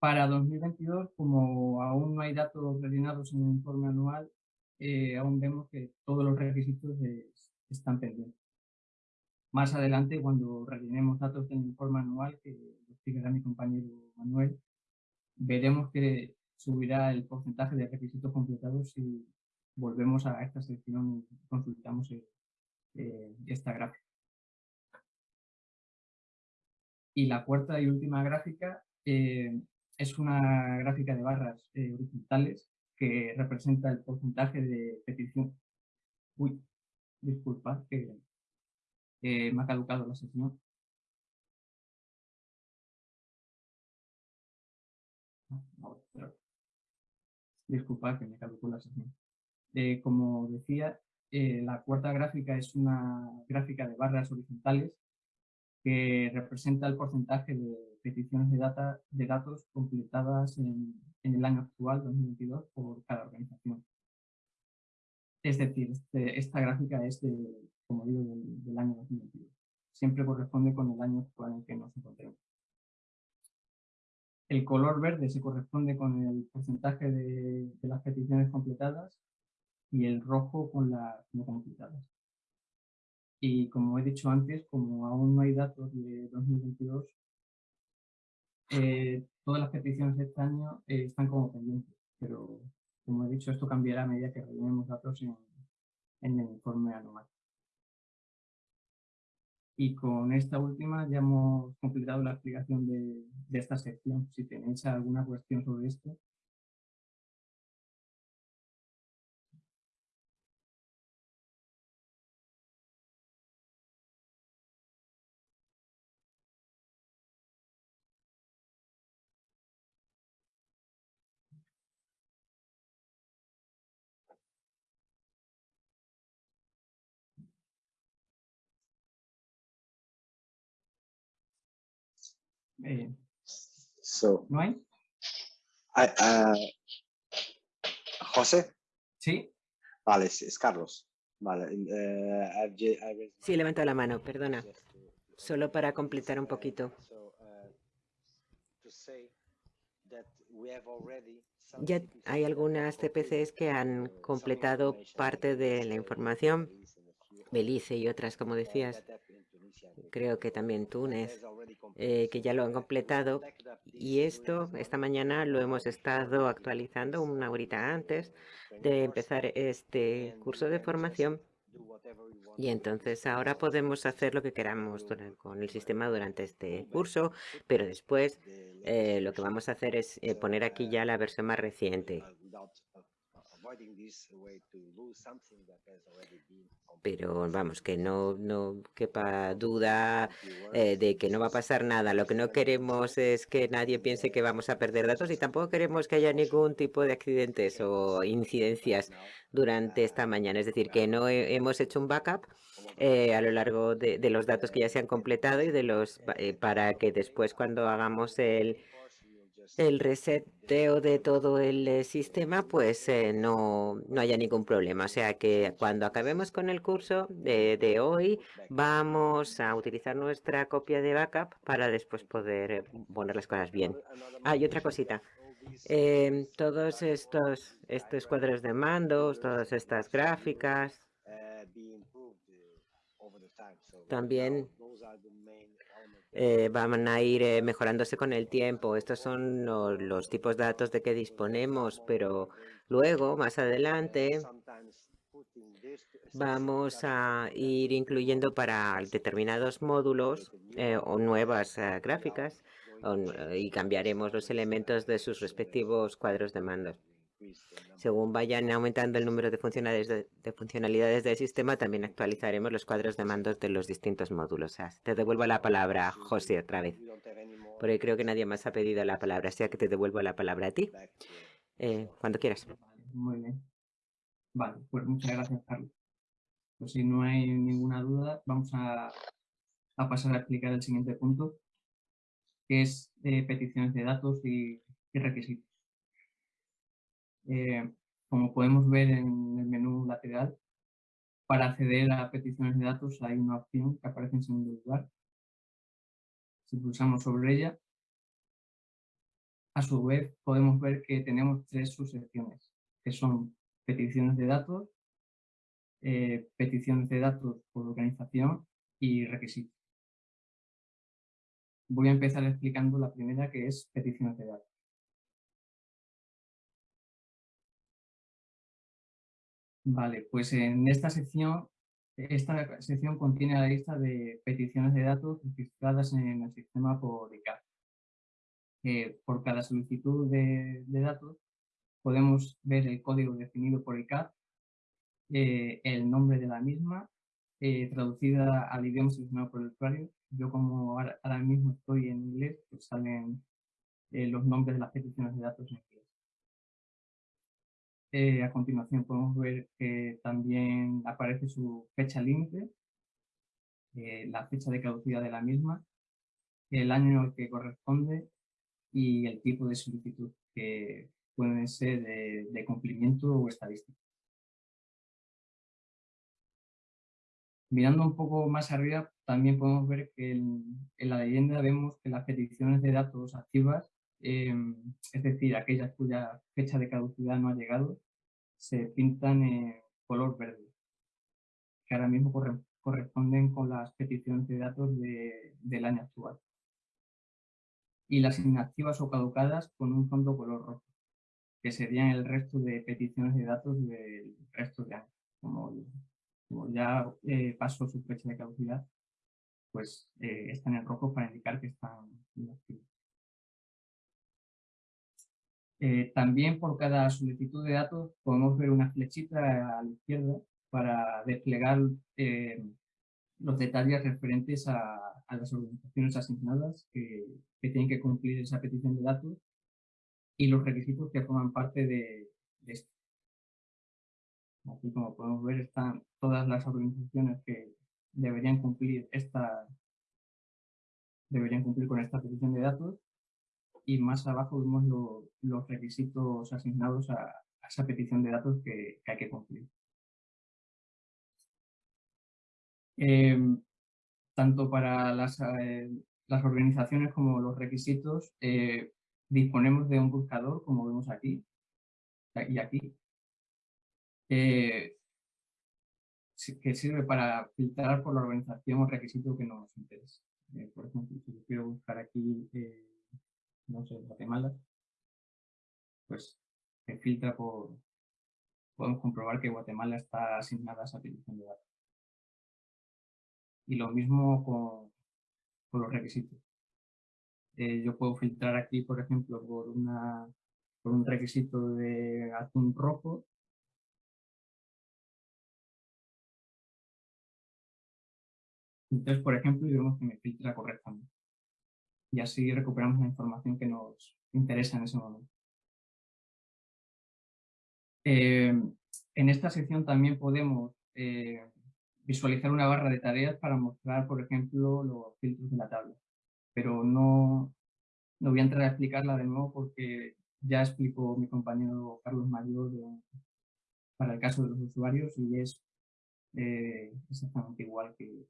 Para 2022, como aún no hay datos rellenados en el informe anual, eh, aún vemos que todos los requisitos están pendientes. Más adelante, cuando rellenemos datos del informe anual, que explicará mi compañero Manuel, veremos que subirá el porcentaje de requisitos completados si volvemos a esta sección y consultamos eh, esta gráfica. Y la cuarta y última gráfica eh, es una gráfica de barras eh, horizontales que representa el porcentaje de petición. Uy, disculpa, que me ha caducado la sesión. Disculpa que me caducó la. Eh, como decía, eh, la cuarta gráfica es una gráfica de barras horizontales que representa el porcentaje de peticiones de datos completadas en, el año actual, 2022, por cada organización. Es decir, este, esta gráfica es, de, como digo, del, año 2022. Siempre corresponde con el año actual en que nos encontremos. El color verde se corresponde con el porcentaje de, las peticiones completadas y el rojo con las no completadas. Y como he dicho antes, como aún no hay datos de 2022, eh, todas las peticiones de este año eh, están como pendientes, pero como he dicho, esto cambiará a medida que rellenemos datos en, en el informe anual. Y con esta última ya hemos completado la explicación de, esta sección. Si tenéis alguna cuestión sobre esto, Eh, so, ¿No hay? Uh, José. Sí. Vale, es, Carlos. Vale. Uh, sí, levanta la mano, perdona. Solo para completar un poquito. Ya hay algunas CPCs que han completado parte de la información, Belice y otras, como decías creo que también Túnez, eh, que ya lo han completado. Y esto, esta mañana lo hemos estado actualizando una horita antes de empezar este curso de formación. Y entonces ahora podemos hacer lo que queramos con el sistema durante este curso, pero después eh, lo que vamos a hacer es eh, poner aquí ya la versión más reciente. Pero vamos, que no, no quepa duda eh, de que no va a pasar nada. Lo que no queremos es que nadie piense que vamos a perder datos y tampoco queremos que haya ningún tipo de accidentes o incidencias durante esta mañana. Es decir, que no hemos hecho un backup eh, a lo largo de, los datos que ya se han completado y de los eh, para que después cuando hagamos el el reseteo de todo el eh, sistema, pues eh, no, no haya ningún problema. O sea que cuando acabemos con el curso de, de, hoy, vamos a utilizar nuestra copia de backup para después poder eh, poner las cosas bien. Ah, y otra cosita. Em, todos estos, estos cuadros de mandos, todas estas gráficas, también eh, van a ir eh, mejorándose con el tiempo. Estos son los, tipos de datos de que disponemos, pero luego, más adelante, vamos a ir incluyendo para determinados módulos eh, o nuevas gráficas y cambiaremos los elementos de sus respectivos cuadros de mandos. Según vayan aumentando el número de funcionalidades, de, funcionalidades del sistema, también actualizaremos los cuadros de mandos de los distintos módulos. te devuelvo la palabra, José, otra vez. Porque creo que nadie más ha pedido la palabra, así que te devuelvo la palabra a ti. Eh, cuando quieras. Muy bien. Vale, pues muchas gracias, Carlos. Pues si no hay ninguna duda, vamos a, pasar a explicar el siguiente punto, que es eh, peticiones de datos y requisitos. Eh, como podemos ver en el menú lateral, para acceder a peticiones de datos hay una opción que aparece en segundo lugar. Si pulsamos sobre ella, a su vez podemos ver que tenemos tres subsecciones, que son peticiones de datos, eh, peticiones de datos por organización y requisitos. Voy a empezar explicando la primera, que es peticiones de datos. Vale, pues en esta sección, esta sección contiene la lista de peticiones de datos registradas en el sistema por ICAP. por cada solicitud de, datos podemos ver el código definido por ICAP, eh, el nombre de la misma, eh, traducida al idioma seleccionado por el usuario. Yo como ahora, mismo estoy en inglés, pues salen eh, los nombres de las peticiones de datos en. Eh, a continuación podemos ver que también aparece su fecha límite, eh, la fecha de caducidad de la misma, el año que corresponde y el tipo de solicitud que pueden ser de, cumplimiento o estadístico. Mirando un poco más arriba, también podemos ver que en, en la leyenda vemos que las peticiones de datos activas em, es decir, aquellas cuya fecha de caducidad no ha llegado, se pintan en color verde, que ahora mismo corresponden con las peticiones de datos del año actual. Y las inactivas o caducadas con un fondo color rojo, que serían el resto de peticiones de datos del resto de años. Como, ya eh, pasó su fecha de caducidad, pues eh, están en rojo para indicar que están inactivos. Eh, también por cada solicitud de datos podemos ver una flechita a la izquierda para desplegar eh, los detalles referentes a, las organizaciones asignadas que, tienen que cumplir esa petición de datos y los requisitos que forman parte de, esto. Aquí, como podemos ver, están todas las organizaciones que deberían cumplir esta deberían cumplir con esta petición de datos y más abajo vemos los requisitos asignados a, esa petición de datos que hay que cumplir. Em, tanto para las, eh, las, organizaciones como los requisitos, eh, disponemos de un buscador, como vemos aquí y aquí, eh, que sirve para filtrar por la organización o requisito que nos interesa. por ejemplo, si yo quiero buscar aquí, no sé, Guatemala, pues se filtra por, podemos comprobar que Guatemala está asignada a esa petición de datos y lo mismo con, los requisitos. Eh, yo puedo filtrar aquí, por ejemplo, por, una, por un requisito de atún rojo. Entonces, por ejemplo, y vemos que me filtra correctamente. Y así recuperamos la información que nos interesa en ese momento. Eh, en esta sección también podemos eh, visualizar una barra de tareas para mostrar, por ejemplo, los filtros de la tabla. Pero no, no voy a entrar a explicarla de nuevo porque ya explicó mi compañero Carlos Mayor para el caso de los usuarios y es eh, exactamente igual que,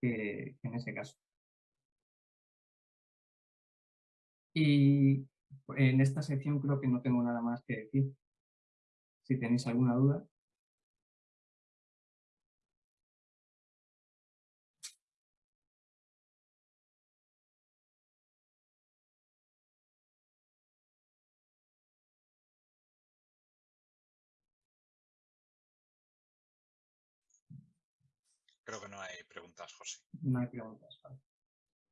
que, en ese caso. Y en esta sección creo que no tengo nada más que decir. Si tenéis alguna duda. Creo que no hay preguntas, José. No hay preguntas.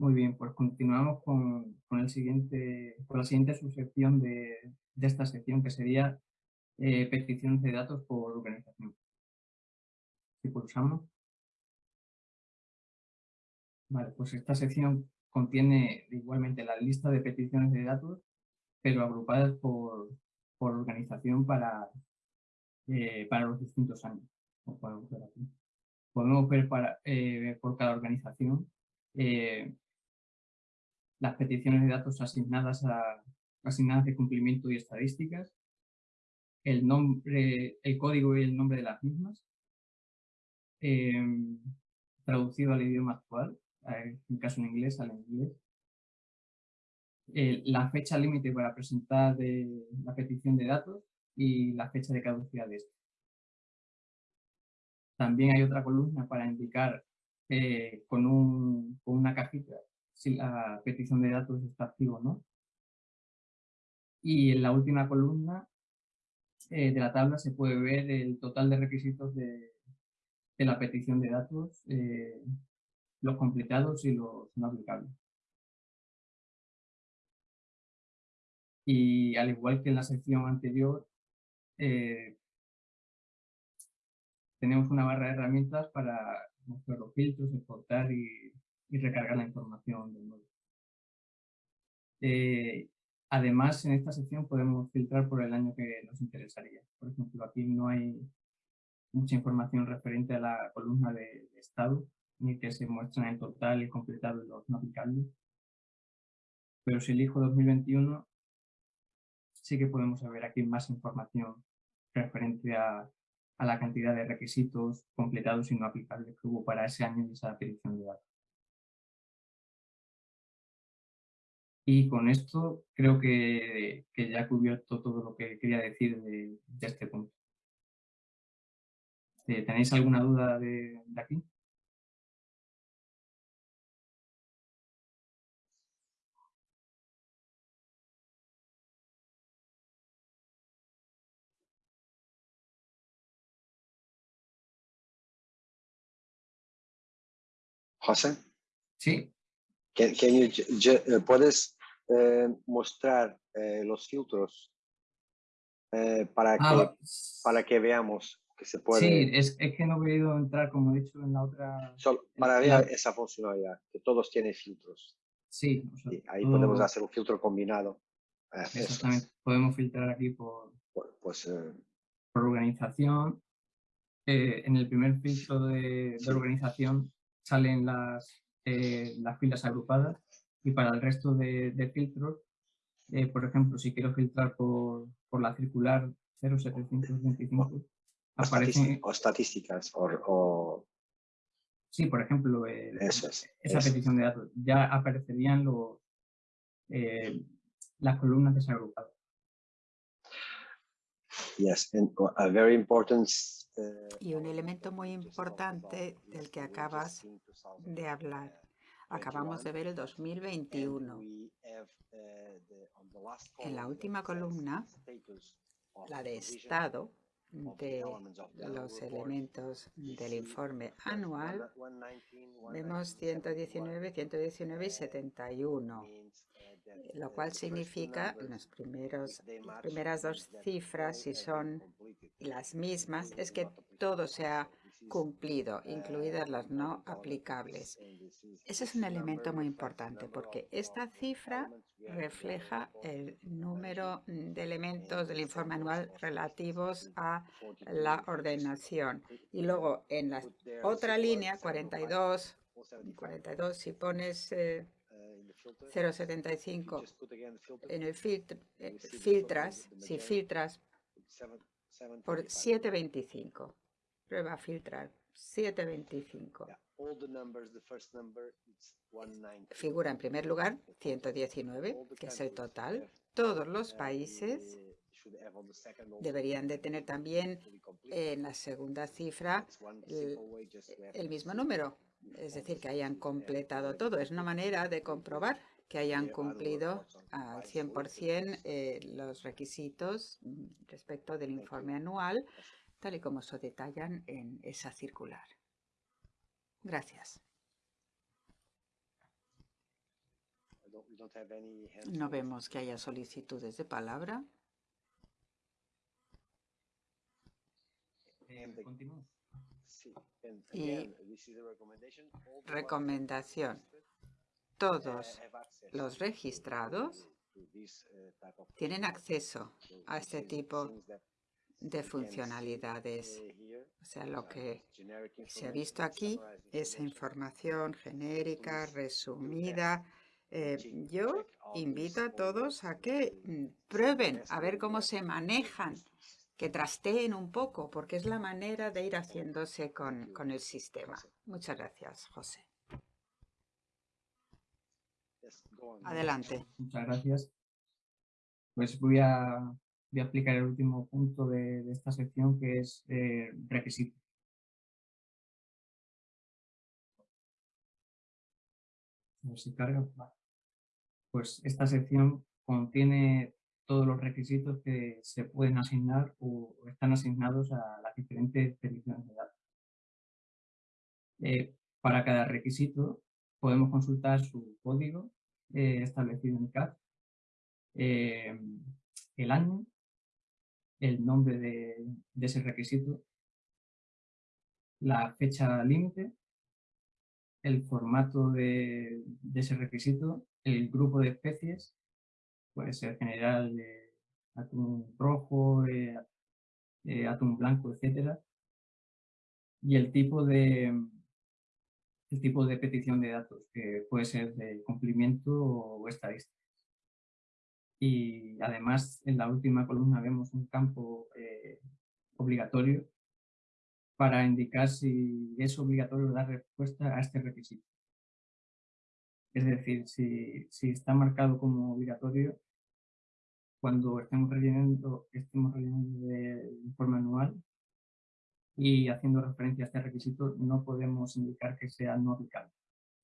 Muy bien, pues continuamos con, el siguiente, con la siguiente subsección de, esta sección, que sería eh, peticiones de datos por organización. Si pulsamos. Vale, pues esta sección contiene igualmente la lista de peticiones de datos, pero agrupadas por, organización para, eh, para los distintos años. podemos ver aquí podemos ver para, eh, por cada organización las peticiones de datos asignadas, a, asignadas de cumplimiento y estadísticas, el, nombre, el código y el nombre de las mismas, em, traducido al idioma actual, en caso en inglés, al inglés, la fecha límite para presentar la petición de datos y la fecha de caducidad de esto. También hay otra columna para indicar eh, con, un, con, una cajita si la petición de datos está activa o no. Y en la última columna eh, de la tabla se puede ver el total de requisitos de, de la petición de datos, eh, los completados y los no aplicables. Y al igual que en la sección anterior, tenemos una barra de herramientas para mostrar los filtros, exportar y, recargar la información del módulo. Eh, además, en esta sección podemos filtrar por el año que nos interesaría. Por ejemplo, aquí no hay mucha información referente a la columna de, estado, ni que se muestran el total y completado los no aplicables. Pero si elijo 2021, sí que podemos ver aquí más información referente a a la cantidad de requisitos completados y no aplicables que hubo para ese año y esa petición de datos. Y con esto creo que, ya he cubierto todo lo que quería decir de, este punto. Eh, ¿Tenéis alguna duda de, de aquí? José. Sí. Eh, ¿Puedes eh, mostrar eh, los filtros para, ah, que, para que veamos que se puede... Sí, es, es, que no he podido entrar, como he dicho, en la otra... Solo para ver esa funcionalidad, que todos tienen filtros. Sí. ahí podemos hacer un filtro combinado. Exactamente. Podemos filtrar aquí por, pues, por organización. en el primer filtro de, de organización salen las, eh, las filas agrupadas y para el resto de, filtros, eh, por ejemplo, si quiero filtrar por, por la circular 0725, aparecen... O estadísticas o... Sí, por ejemplo, esa petición de datos. Ya aparecerían los, eh, las columnas desagrupadas. Yes, and a very important y un elemento muy importante del que acabas de hablar. Acabamos de ver el 2021. En la última columna, la de estado de los elementos del informe anual, vemos 119, 119 y 71 lo cual significa las primeras dos cifras, si son las mismas, es que todo se ha cumplido, incluidas las no aplicables. Ese es un elemento muy importante porque esta cifra refleja el número de elementos del informe anual relativos a la ordenación. Y luego en la otra línea, 42, 42 si pones... Eh, 0.75 en el filtro, eh, filtras, si filtras por 7.25, prueba a filtrar. 7.25. Figura en primer lugar 119, que es el total. Todos los países deberían de tener también en la segunda cifra el mismo número, es decir, que hayan completado todo. Es una manera de comprobar que hayan cumplido al 100% eh, los requisitos mm, respecto del informe anual, tal y como se detallan en esa circular. Gracias. No vemos que haya solicitudes de palabra. Eh, y recomendación. Todos los registrados tienen acceso a este tipo de funcionalidades. O sea, lo que se ha visto aquí es información genérica, resumida. Eh, yo invito a todos a que mm, prueben a ver cómo se manejan que trasteen un poco, porque es la manera de ir haciéndose con, con el sistema. Muchas gracias, José. Adelante. Muchas gracias. Pues voy a, voy a aplicar el último punto de, esta sección, que es eh, requisitos. A ver si carga. Pues esta sección contiene todos los requisitos que se pueden asignar o están asignados a las diferentes peticiones de datos. Eh, para cada requisito podemos consultar su código eh, establecido en CAD, eh, el año, el nombre de, ese requisito, la fecha límite, el formato de, de ese requisito, el grupo de especies puede ser general de atún rojo, atún blanco, etcétera. Y el tipo de el tipo de petición de datos, que puede ser de cumplimiento o estadística. Y además, en la última columna vemos un campo eh, obligatorio para indicar si es obligatorio dar respuesta a este requisito. Es decir, si, si está marcado como obligatorio, cuando estemos rellenando, estemos rellenando de informe anual y haciendo referencia a este requisito, no podemos indicar que sea no aplicable,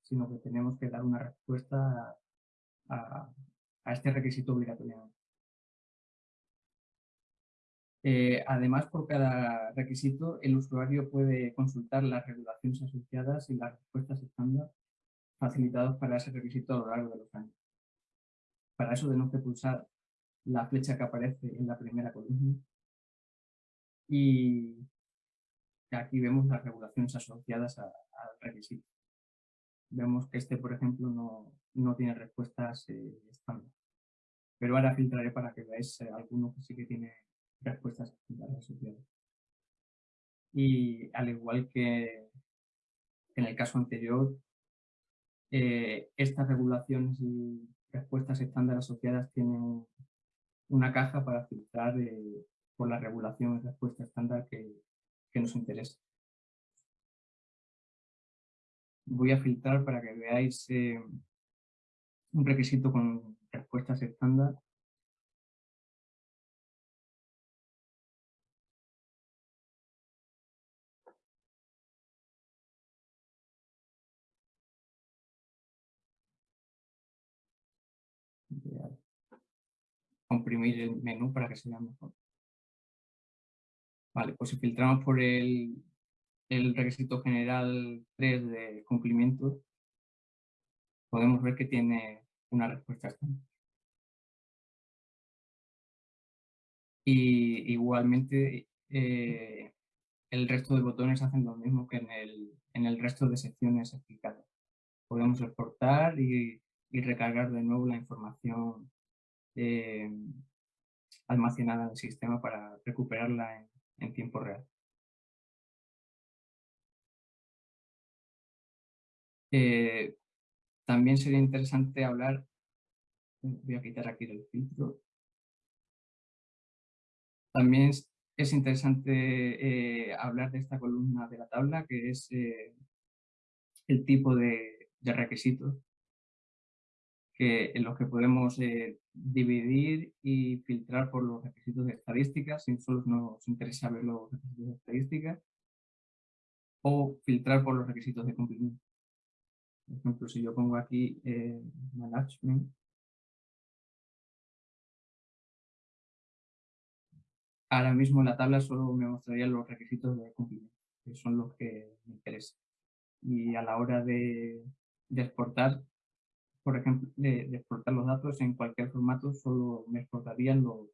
sino que tenemos que dar una respuesta a, a este requisito obligatorio. Eh, además, por cada requisito, el usuario puede consultar las regulaciones asociadas y las respuestas estándar facilitados para ese requisito a lo largo de los años. Para eso tenemos que pulsar la flecha que aparece en la primera columna y aquí vemos las regulaciones asociadas al requisito. Vemos que este, por ejemplo, no, tiene respuestas eh, estándar. Pero ahora filtraré para que veáis eh, alguno que sí que tiene respuestas asociadas. Y al igual que en el caso anterior, eh, estas regulaciones y respuestas estándar asociadas tienen una caja para filtrar eh, por la regulación y respuesta estándar que, que nos interesa. Voy a filtrar para que veáis eh, un requisito con respuestas estándar comprimir el menú para que se vea mejor. Vale, pues si filtramos por el, el requisito general 3 de cumplimiento, podemos ver que tiene una respuesta estándar. Y igualmente eh, el resto de botones hacen lo mismo que en el, en el resto de secciones explicadas. Podemos exportar y, y recargar de nuevo la información eh, almacenada en el sistema para recuperarla en, tiempo real. Eh, también sería interesante hablar, voy a quitar aquí el filtro, también es, interesante eh, hablar de esta columna de la tabla que es el tipo de requisitos que, en los que podemos eh, dividir y filtrar por los requisitos de estadísticas, si solo nos interesa ver los requisitos de estadísticas, o filtrar por los requisitos de cumplimiento. Por ejemplo, si yo pongo aquí eh, management, ahora mismo en la tabla solo me mostraría los requisitos de cumplimiento, que son los que me interesan. Y a la hora de, exportar, por ejemplo, de, exportar los datos en cualquier formato, solo me exportarían los,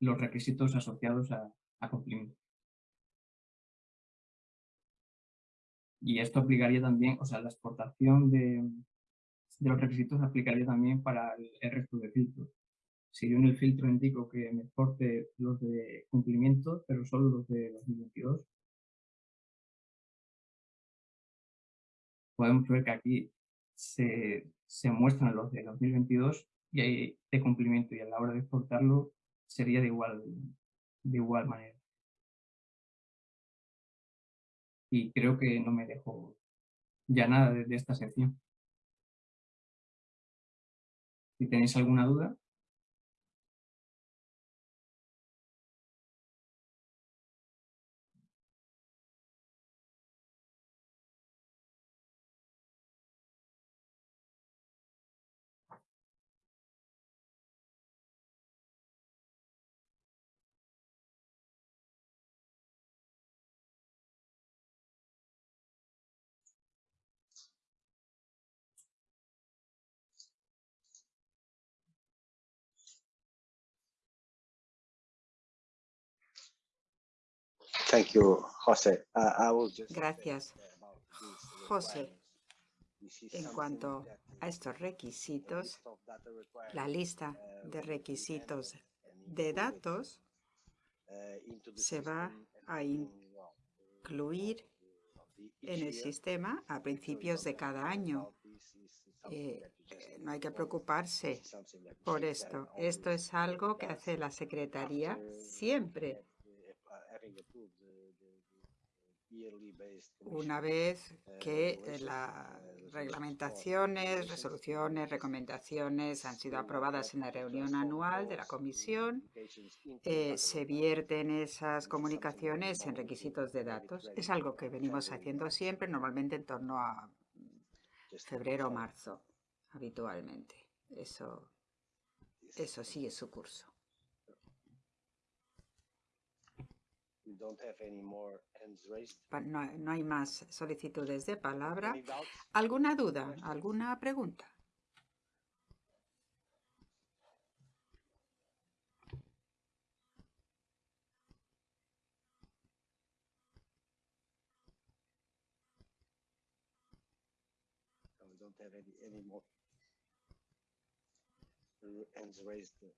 los requisitos asociados a, a cumplimiento. Y esto aplicaría también, o sea, la exportación de, de los requisitos aplicaría también para el, resto de filtros. Si yo en el filtro indico que me exporte los de cumplimiento, pero solo los de 2022, podemos ver que aquí se, se muestran los de 2022 y hay de cumplimiento y a la hora de exportarlo sería de igual, de igual manera. Y creo que no me dejo ya nada de esta sección. Si tenéis alguna duda, Gracias, José. En cuanto a estos requisitos, la lista de requisitos de datos se va a incluir en el sistema a principios de cada año. Eh, no hay que preocuparse por esto. Esto es algo que hace la Secretaría siempre una vez que las reglamentaciones, resoluciones, recomendaciones han sido aprobadas en la reunión anual de la Comisión, eh, se vierten esas comunicaciones en requisitos de datos. Es algo que venimos haciendo siempre, normalmente en torno a febrero o marzo, habitualmente. Eso, eso sigue su curso. No, no hay más solicitudes de palabra. ¿Alguna duda? ¿Alguna pregunta?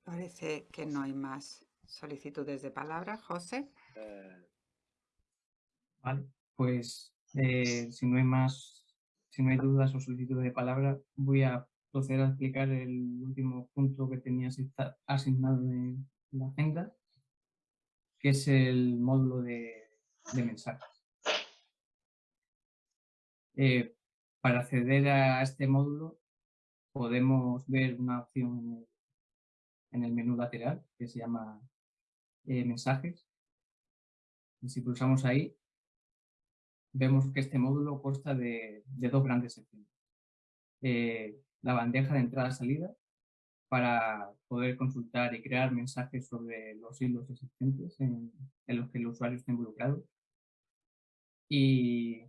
Parece que no hay más solicitudes de palabra. José. Vale, pues eh, si no hay más, si no hay dudas o solicitudes de palabra, voy a proceder a explicar el último punto que tenía asignado en la agenda, que es el módulo de, mensajes. Eh, para acceder a este módulo podemos ver una opción en el, menú lateral que se llama eh, mensajes. Y si pulsamos ahí, vemos que este módulo consta de, dos grandes secciones. Eh, la bandeja de entrada-salida para poder consultar y crear mensajes sobre los hilos existentes en, los que el usuario está involucrado. Y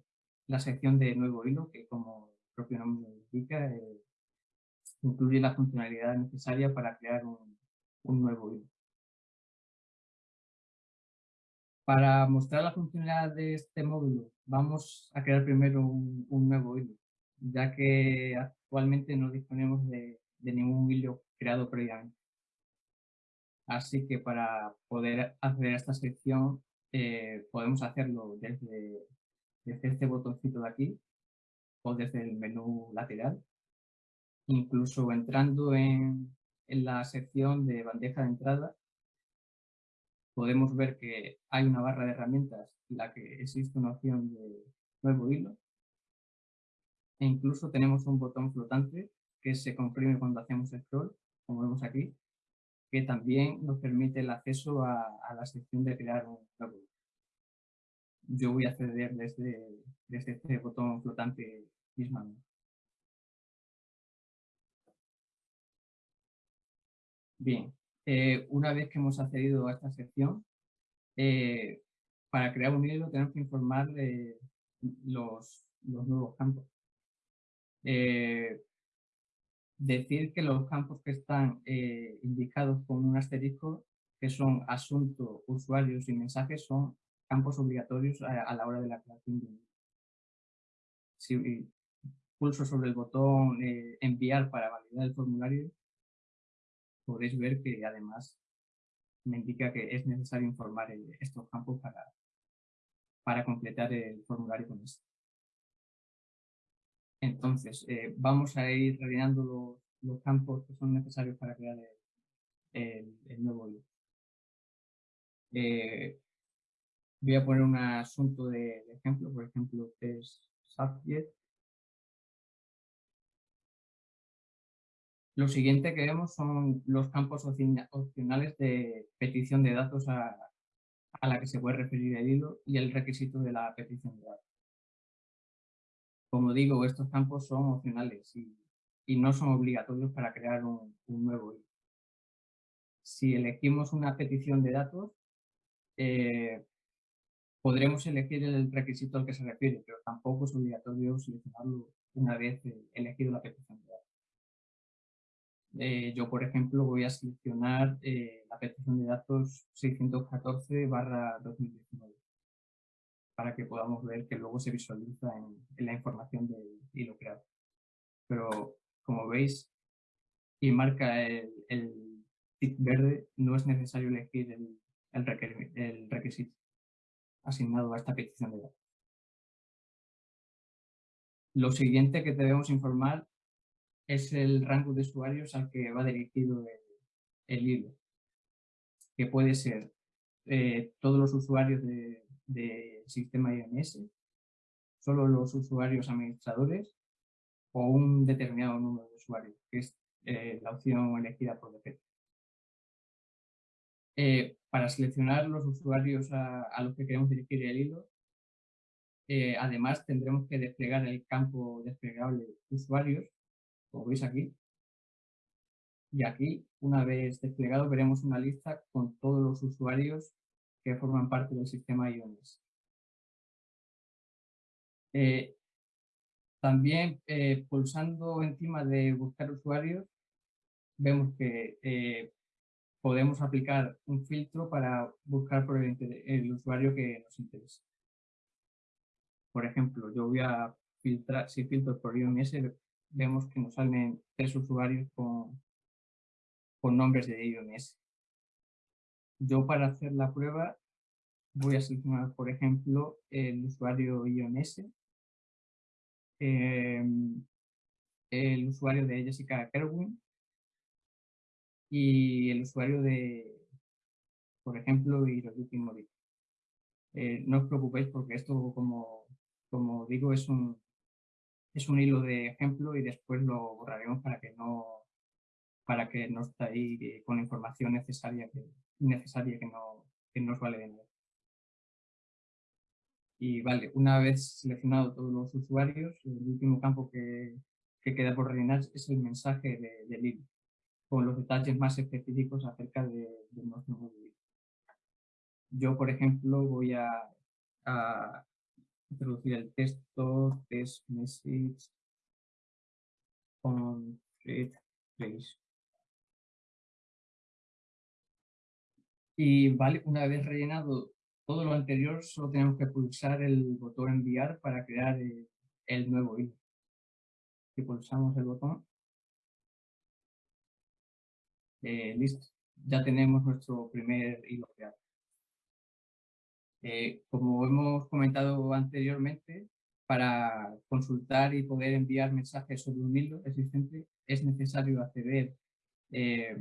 la sección de nuevo hilo, que como el propio nombre indica, eh, incluye la funcionalidad necesaria para crear un, nuevo hilo. Para mostrar la funcionalidad de este módulo, vamos a crear primero un, nuevo hilo, ya que actualmente no disponemos de, ningún hilo creado previamente. Así que para poder acceder a esta sección, eh, podemos hacerlo desde, desde este botoncito de aquí o desde el menú lateral incluso entrando en, la sección de bandeja de entrada, podemos ver que hay una barra de herramientas en la que existe una opción de nuevo hilo. E incluso tenemos un botón flotante que se comprime cuando hacemos scroll, como vemos aquí, que también nos permite el acceso a, la sección de crear un nuevo hilo. Yo voy a acceder desde, desde este botón flotante mismamente. Bien, eh, una vez que hemos accedido a esta sección, eh, para crear un hilo tenemos que informar de los, nuevos campos. Eh, decir que los campos que están indicados con un asterisco, que son asunto, usuarios y mensajes, son campos obligatorios a, la hora de la creación de un hilo. Si pulso sobre el botón enviar para validar el formulario, podréis ver que además me indica que es necesario informar estos campos para, para completar el formulario con esto. Entonces, eh, vamos a ir rellenando los, campos que son necesarios para crear el, nuevo hilo. Eh, voy a poner un asunto de, ejemplo, por ejemplo, es subject Lo siguiente que vemos son los campos opcionales de petición de datos a, la que se puede referir el hilo y el requisito de la petición de datos. Como digo, estos campos son opcionales y, no son obligatorios para crear un, nuevo hilo. Si elegimos una petición de datos, eh, podremos elegir el requisito al que se refiere, pero tampoco es obligatorio seleccionarlo una vez eh, elegido la petición de datos. Eh, yo, por ejemplo, voy a seleccionar eh, la petición de datos 614 2019 para que podamos ver que luego se visualiza en, la información del hilo creado. Pero, como veis, y marca el, el verde, no es necesario elegir el, el requisito asignado a esta petición de datos. Lo siguiente que debemos informar es el rango de usuarios al que va dirigido el, hilo, que puede ser eh, todos los usuarios de, del sistema IMS, solo los usuarios administradores o un determinado número de usuarios, que es eh, la opción elegida por defecto. Eh, para seleccionar los usuarios a, los que queremos dirigir el hilo, además tendremos que desplegar el campo desplegable usuarios, como veis aquí. Y aquí, una vez desplegado, veremos una lista con todos los usuarios que forman parte del sistema IONES. Eh, también pulsando encima de buscar usuarios, vemos que podemos aplicar un filtro para buscar por el, usuario que nos interesa. Por ejemplo, yo voy a filtrar, si filtro por IOMS, vemos que nos salen tres usuarios con, con nombres de IOMS. Yo para hacer la prueba voy a seleccionar, por ejemplo, el usuario IOMS, em, el usuario de Jessica Kerwin y el usuario de, por ejemplo, Hiroyuki Mori. Eh, no os preocupéis porque esto, como, como digo, es un, es un hilo de ejemplo y después lo borraremos para que no para que no esté ahí con información necesaria que, innecesaria que no, que no os vale de nada. Y vale, una vez seleccionado todos los usuarios, el último campo que, que queda por rellenar es el mensaje del hilo con los detalles más específicos acerca de, nuestro móvil. Yo, por ejemplo, voy a, introducir el texto test message on place. Y vale, una vez rellenado todo lo anterior, solo tenemos que pulsar el botón enviar para crear el, el nuevo hilo. Si pulsamos el botón, eh, listo, ya tenemos nuestro primer hilo creado. Eh, como hemos comentado anteriormente, para consultar y poder enviar mensajes sobre un hilo existente es necesario acceder eh,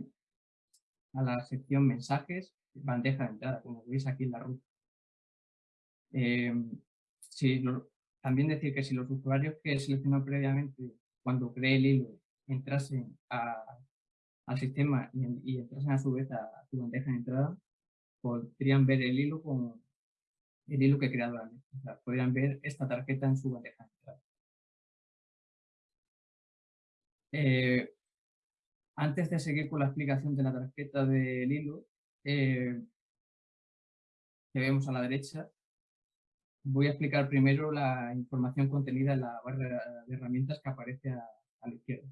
a la sección mensajes, bandeja de entrada, como veis aquí en la ruta. si también decir que si los usuarios que seleccionó previamente cuando creé el hilo entrasen al sistema y, entrasen a su vez a, su bandeja de entrada, podrían ver el hilo con el hilo que he creado antes. Podrían ver esta tarjeta en su bandeja. Eh, antes de seguir con la explicación de la tarjeta del hilo, eh, que vemos a la derecha, voy a explicar primero la información contenida en la barra de herramientas que aparece a la izquierda.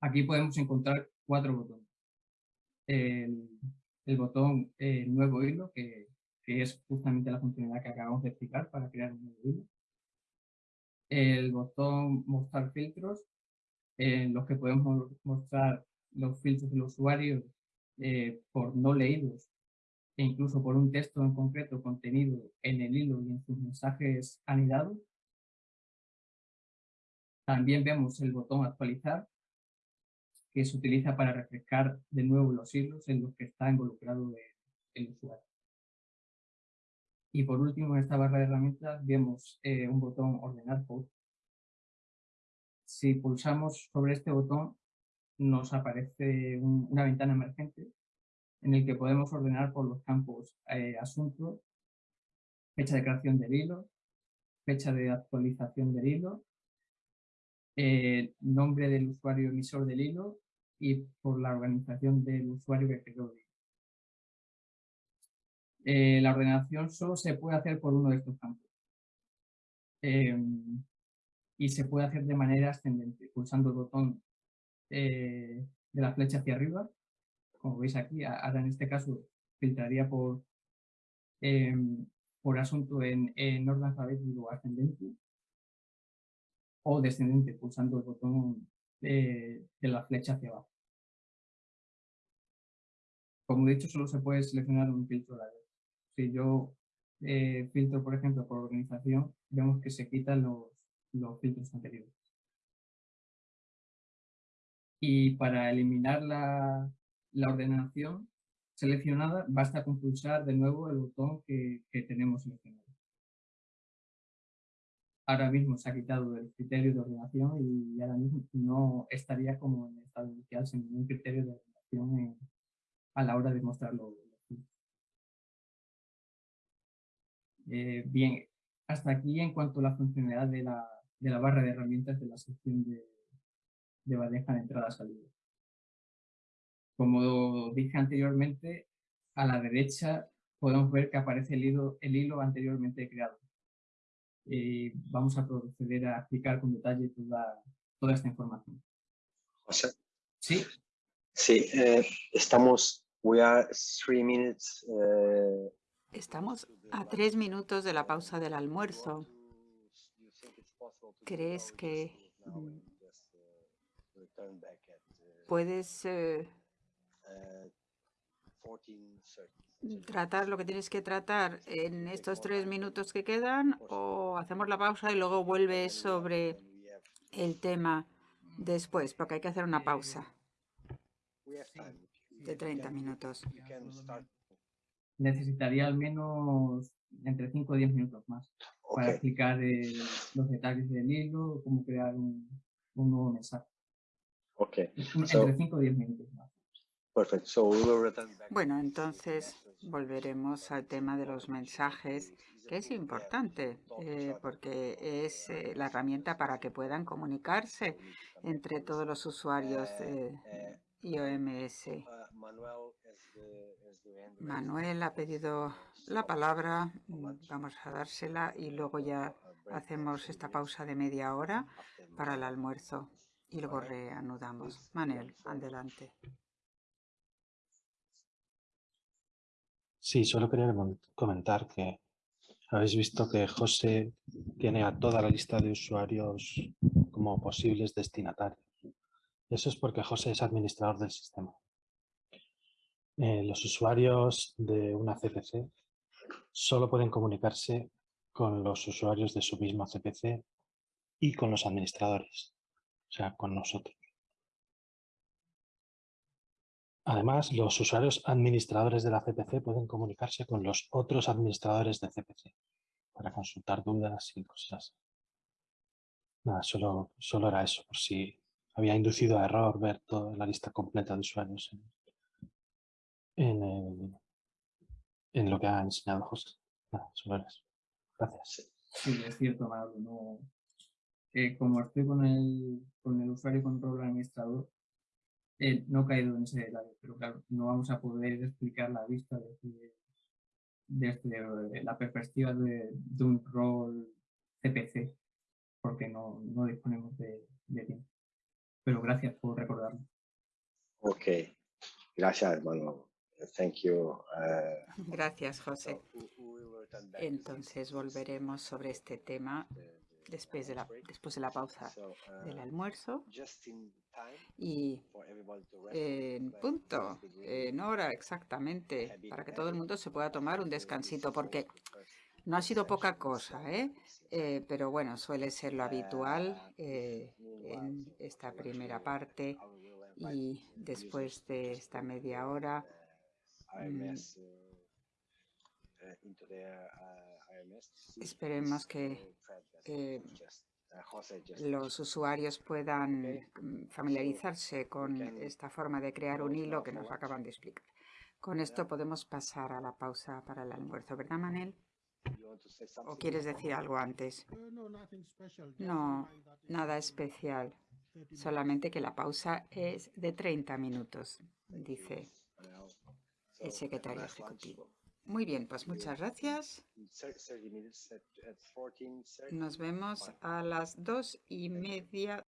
Aquí podemos encontrar cuatro botones. El, botón eh, nuevo hilo, que, es justamente la funcionalidad que acabamos de explicar para crear un nuevo hilo. El botón mostrar filtros, en los que podemos mostrar los filtros del usuario eh, por no leídos e incluso por un texto en concreto contenido en el hilo y en sus mensajes anidados. También vemos el botón actualizar, que se utiliza para refrescar de nuevo los hilos en los que está involucrado el, usuario. Y por último, en esta barra de herramientas vemos eh, un botón ordenar post. Si pulsamos sobre este botón, nos aparece una ventana emergente en el que podemos ordenar por los campos eh, asunto, fecha de creación del hilo, fecha de actualización del hilo eh, nombre del usuario emisor del hilo y por la organización del usuario que creó el. Eh, la ordenación solo se puede hacer por uno de estos campos. Em, y se puede hacer de manera ascendente, pulsando el botón eh, de la flecha hacia arriba. Como veis aquí, ahora en este caso filtraría por, em, por asunto en, en orden alfabético ascendente o descendente pulsando el botón de, la flecha hacia abajo. Como he dicho, solo se puede seleccionar un filtro vez. Si yo eh, filtro, por ejemplo, por organización, vemos que se quitan los, los filtros anteriores. Y para eliminar la, la ordenación, seleccionada, basta con pulsar de nuevo el botón que, que tenemos seleccionado. Ahora mismo se ha quitado el criterio de ordenación y ahora mismo no estaría como en el estado inicial sin ningún criterio de ordenación a la hora de mostrarlo. Eh, bien, hasta aquí en cuanto a la funcionalidad de la, de la barra de herramientas de la sección de, de bandeja de entrada-salida. Como dije anteriormente, a la derecha podemos ver que aparece el hilo, el hilo anteriormente creado. Y vamos a proceder a explicar con detalle toda, toda esta información. José. Sí. Sí, eh, estamos, we are three minutes. Eh, estamos a tres minutos de la pausa del almuerzo. ¿Crees que mm, puedes eh, tratar lo que tienes que tratar en estos tres minutos que quedan o hacemos la pausa y luego vuelves sobre el tema después, porque hay que hacer una pausa de 30 minutos. Necesitaría al menos entre 5 o 10 minutos más para explicar los detalles del hilo, cómo crear un, nuevo mensaje. Ok. Entre 5 o 10 minutos más. Bueno, entonces volveremos al tema de los mensajes, que es importante, eh, porque es eh, la herramienta para que puedan comunicarse entre todos los usuarios de IOMS. Manuel ha pedido la palabra, vamos a dársela y luego ya hacemos esta pausa de media hora para el almuerzo y luego reanudamos. Manuel, adelante. Sí, solo quería comentar que habéis visto que José tiene a toda la lista de usuarios como posibles destinatarios. Eso es porque José es administrador del sistema. Eh, los usuarios de una CPC solo pueden comunicarse con los usuarios de su misma CPC y con los administradores, o sea, con nosotros. Además, los usuarios administradores de la CPC pueden comunicarse con los otros administradores de CPC para consultar dudas y cosas. Nada, solo, solo era eso, por si había inducido a error ver toda la lista completa de usuarios en, lo que ha enseñado José. Nada. Gracias. Sí, es cierto, No, eh, como estoy con el, con el usuario y con el administrador, eh, no he caído en ese detalle, pero claro, no vamos a poder explicar la vista desde, desde la perspectiva de, un rol CPC, porque no, no disponemos de, tiempo. Pero gracias por recordarlo. Ok, gracias hermano. Thank you. Uh, gracias, José. Entonces volveremos sobre este tema después de la, después de la pausa del uh, almuerzo y en punto, en hora exactamente, para que todo el mundo se pueda tomar un descansito, porque no ha sido poca cosa, ¿eh? ¿eh? pero bueno, suele ser lo habitual eh, en esta primera parte y después de esta media hora mm, esperemos que los usuarios puedan mm, familiarizarse con esta forma de crear un hilo que nos acaban de explicar. Con esto podemos pasar a la pausa para el almuerzo, ¿verdad, Manel? ¿O quieres decir algo antes? No, nada especial. Solamente que la pausa es de 30 minutos, dice el secretario ejecutivo. Muy bien, pues muchas gracias. Nos vemos a las dos y media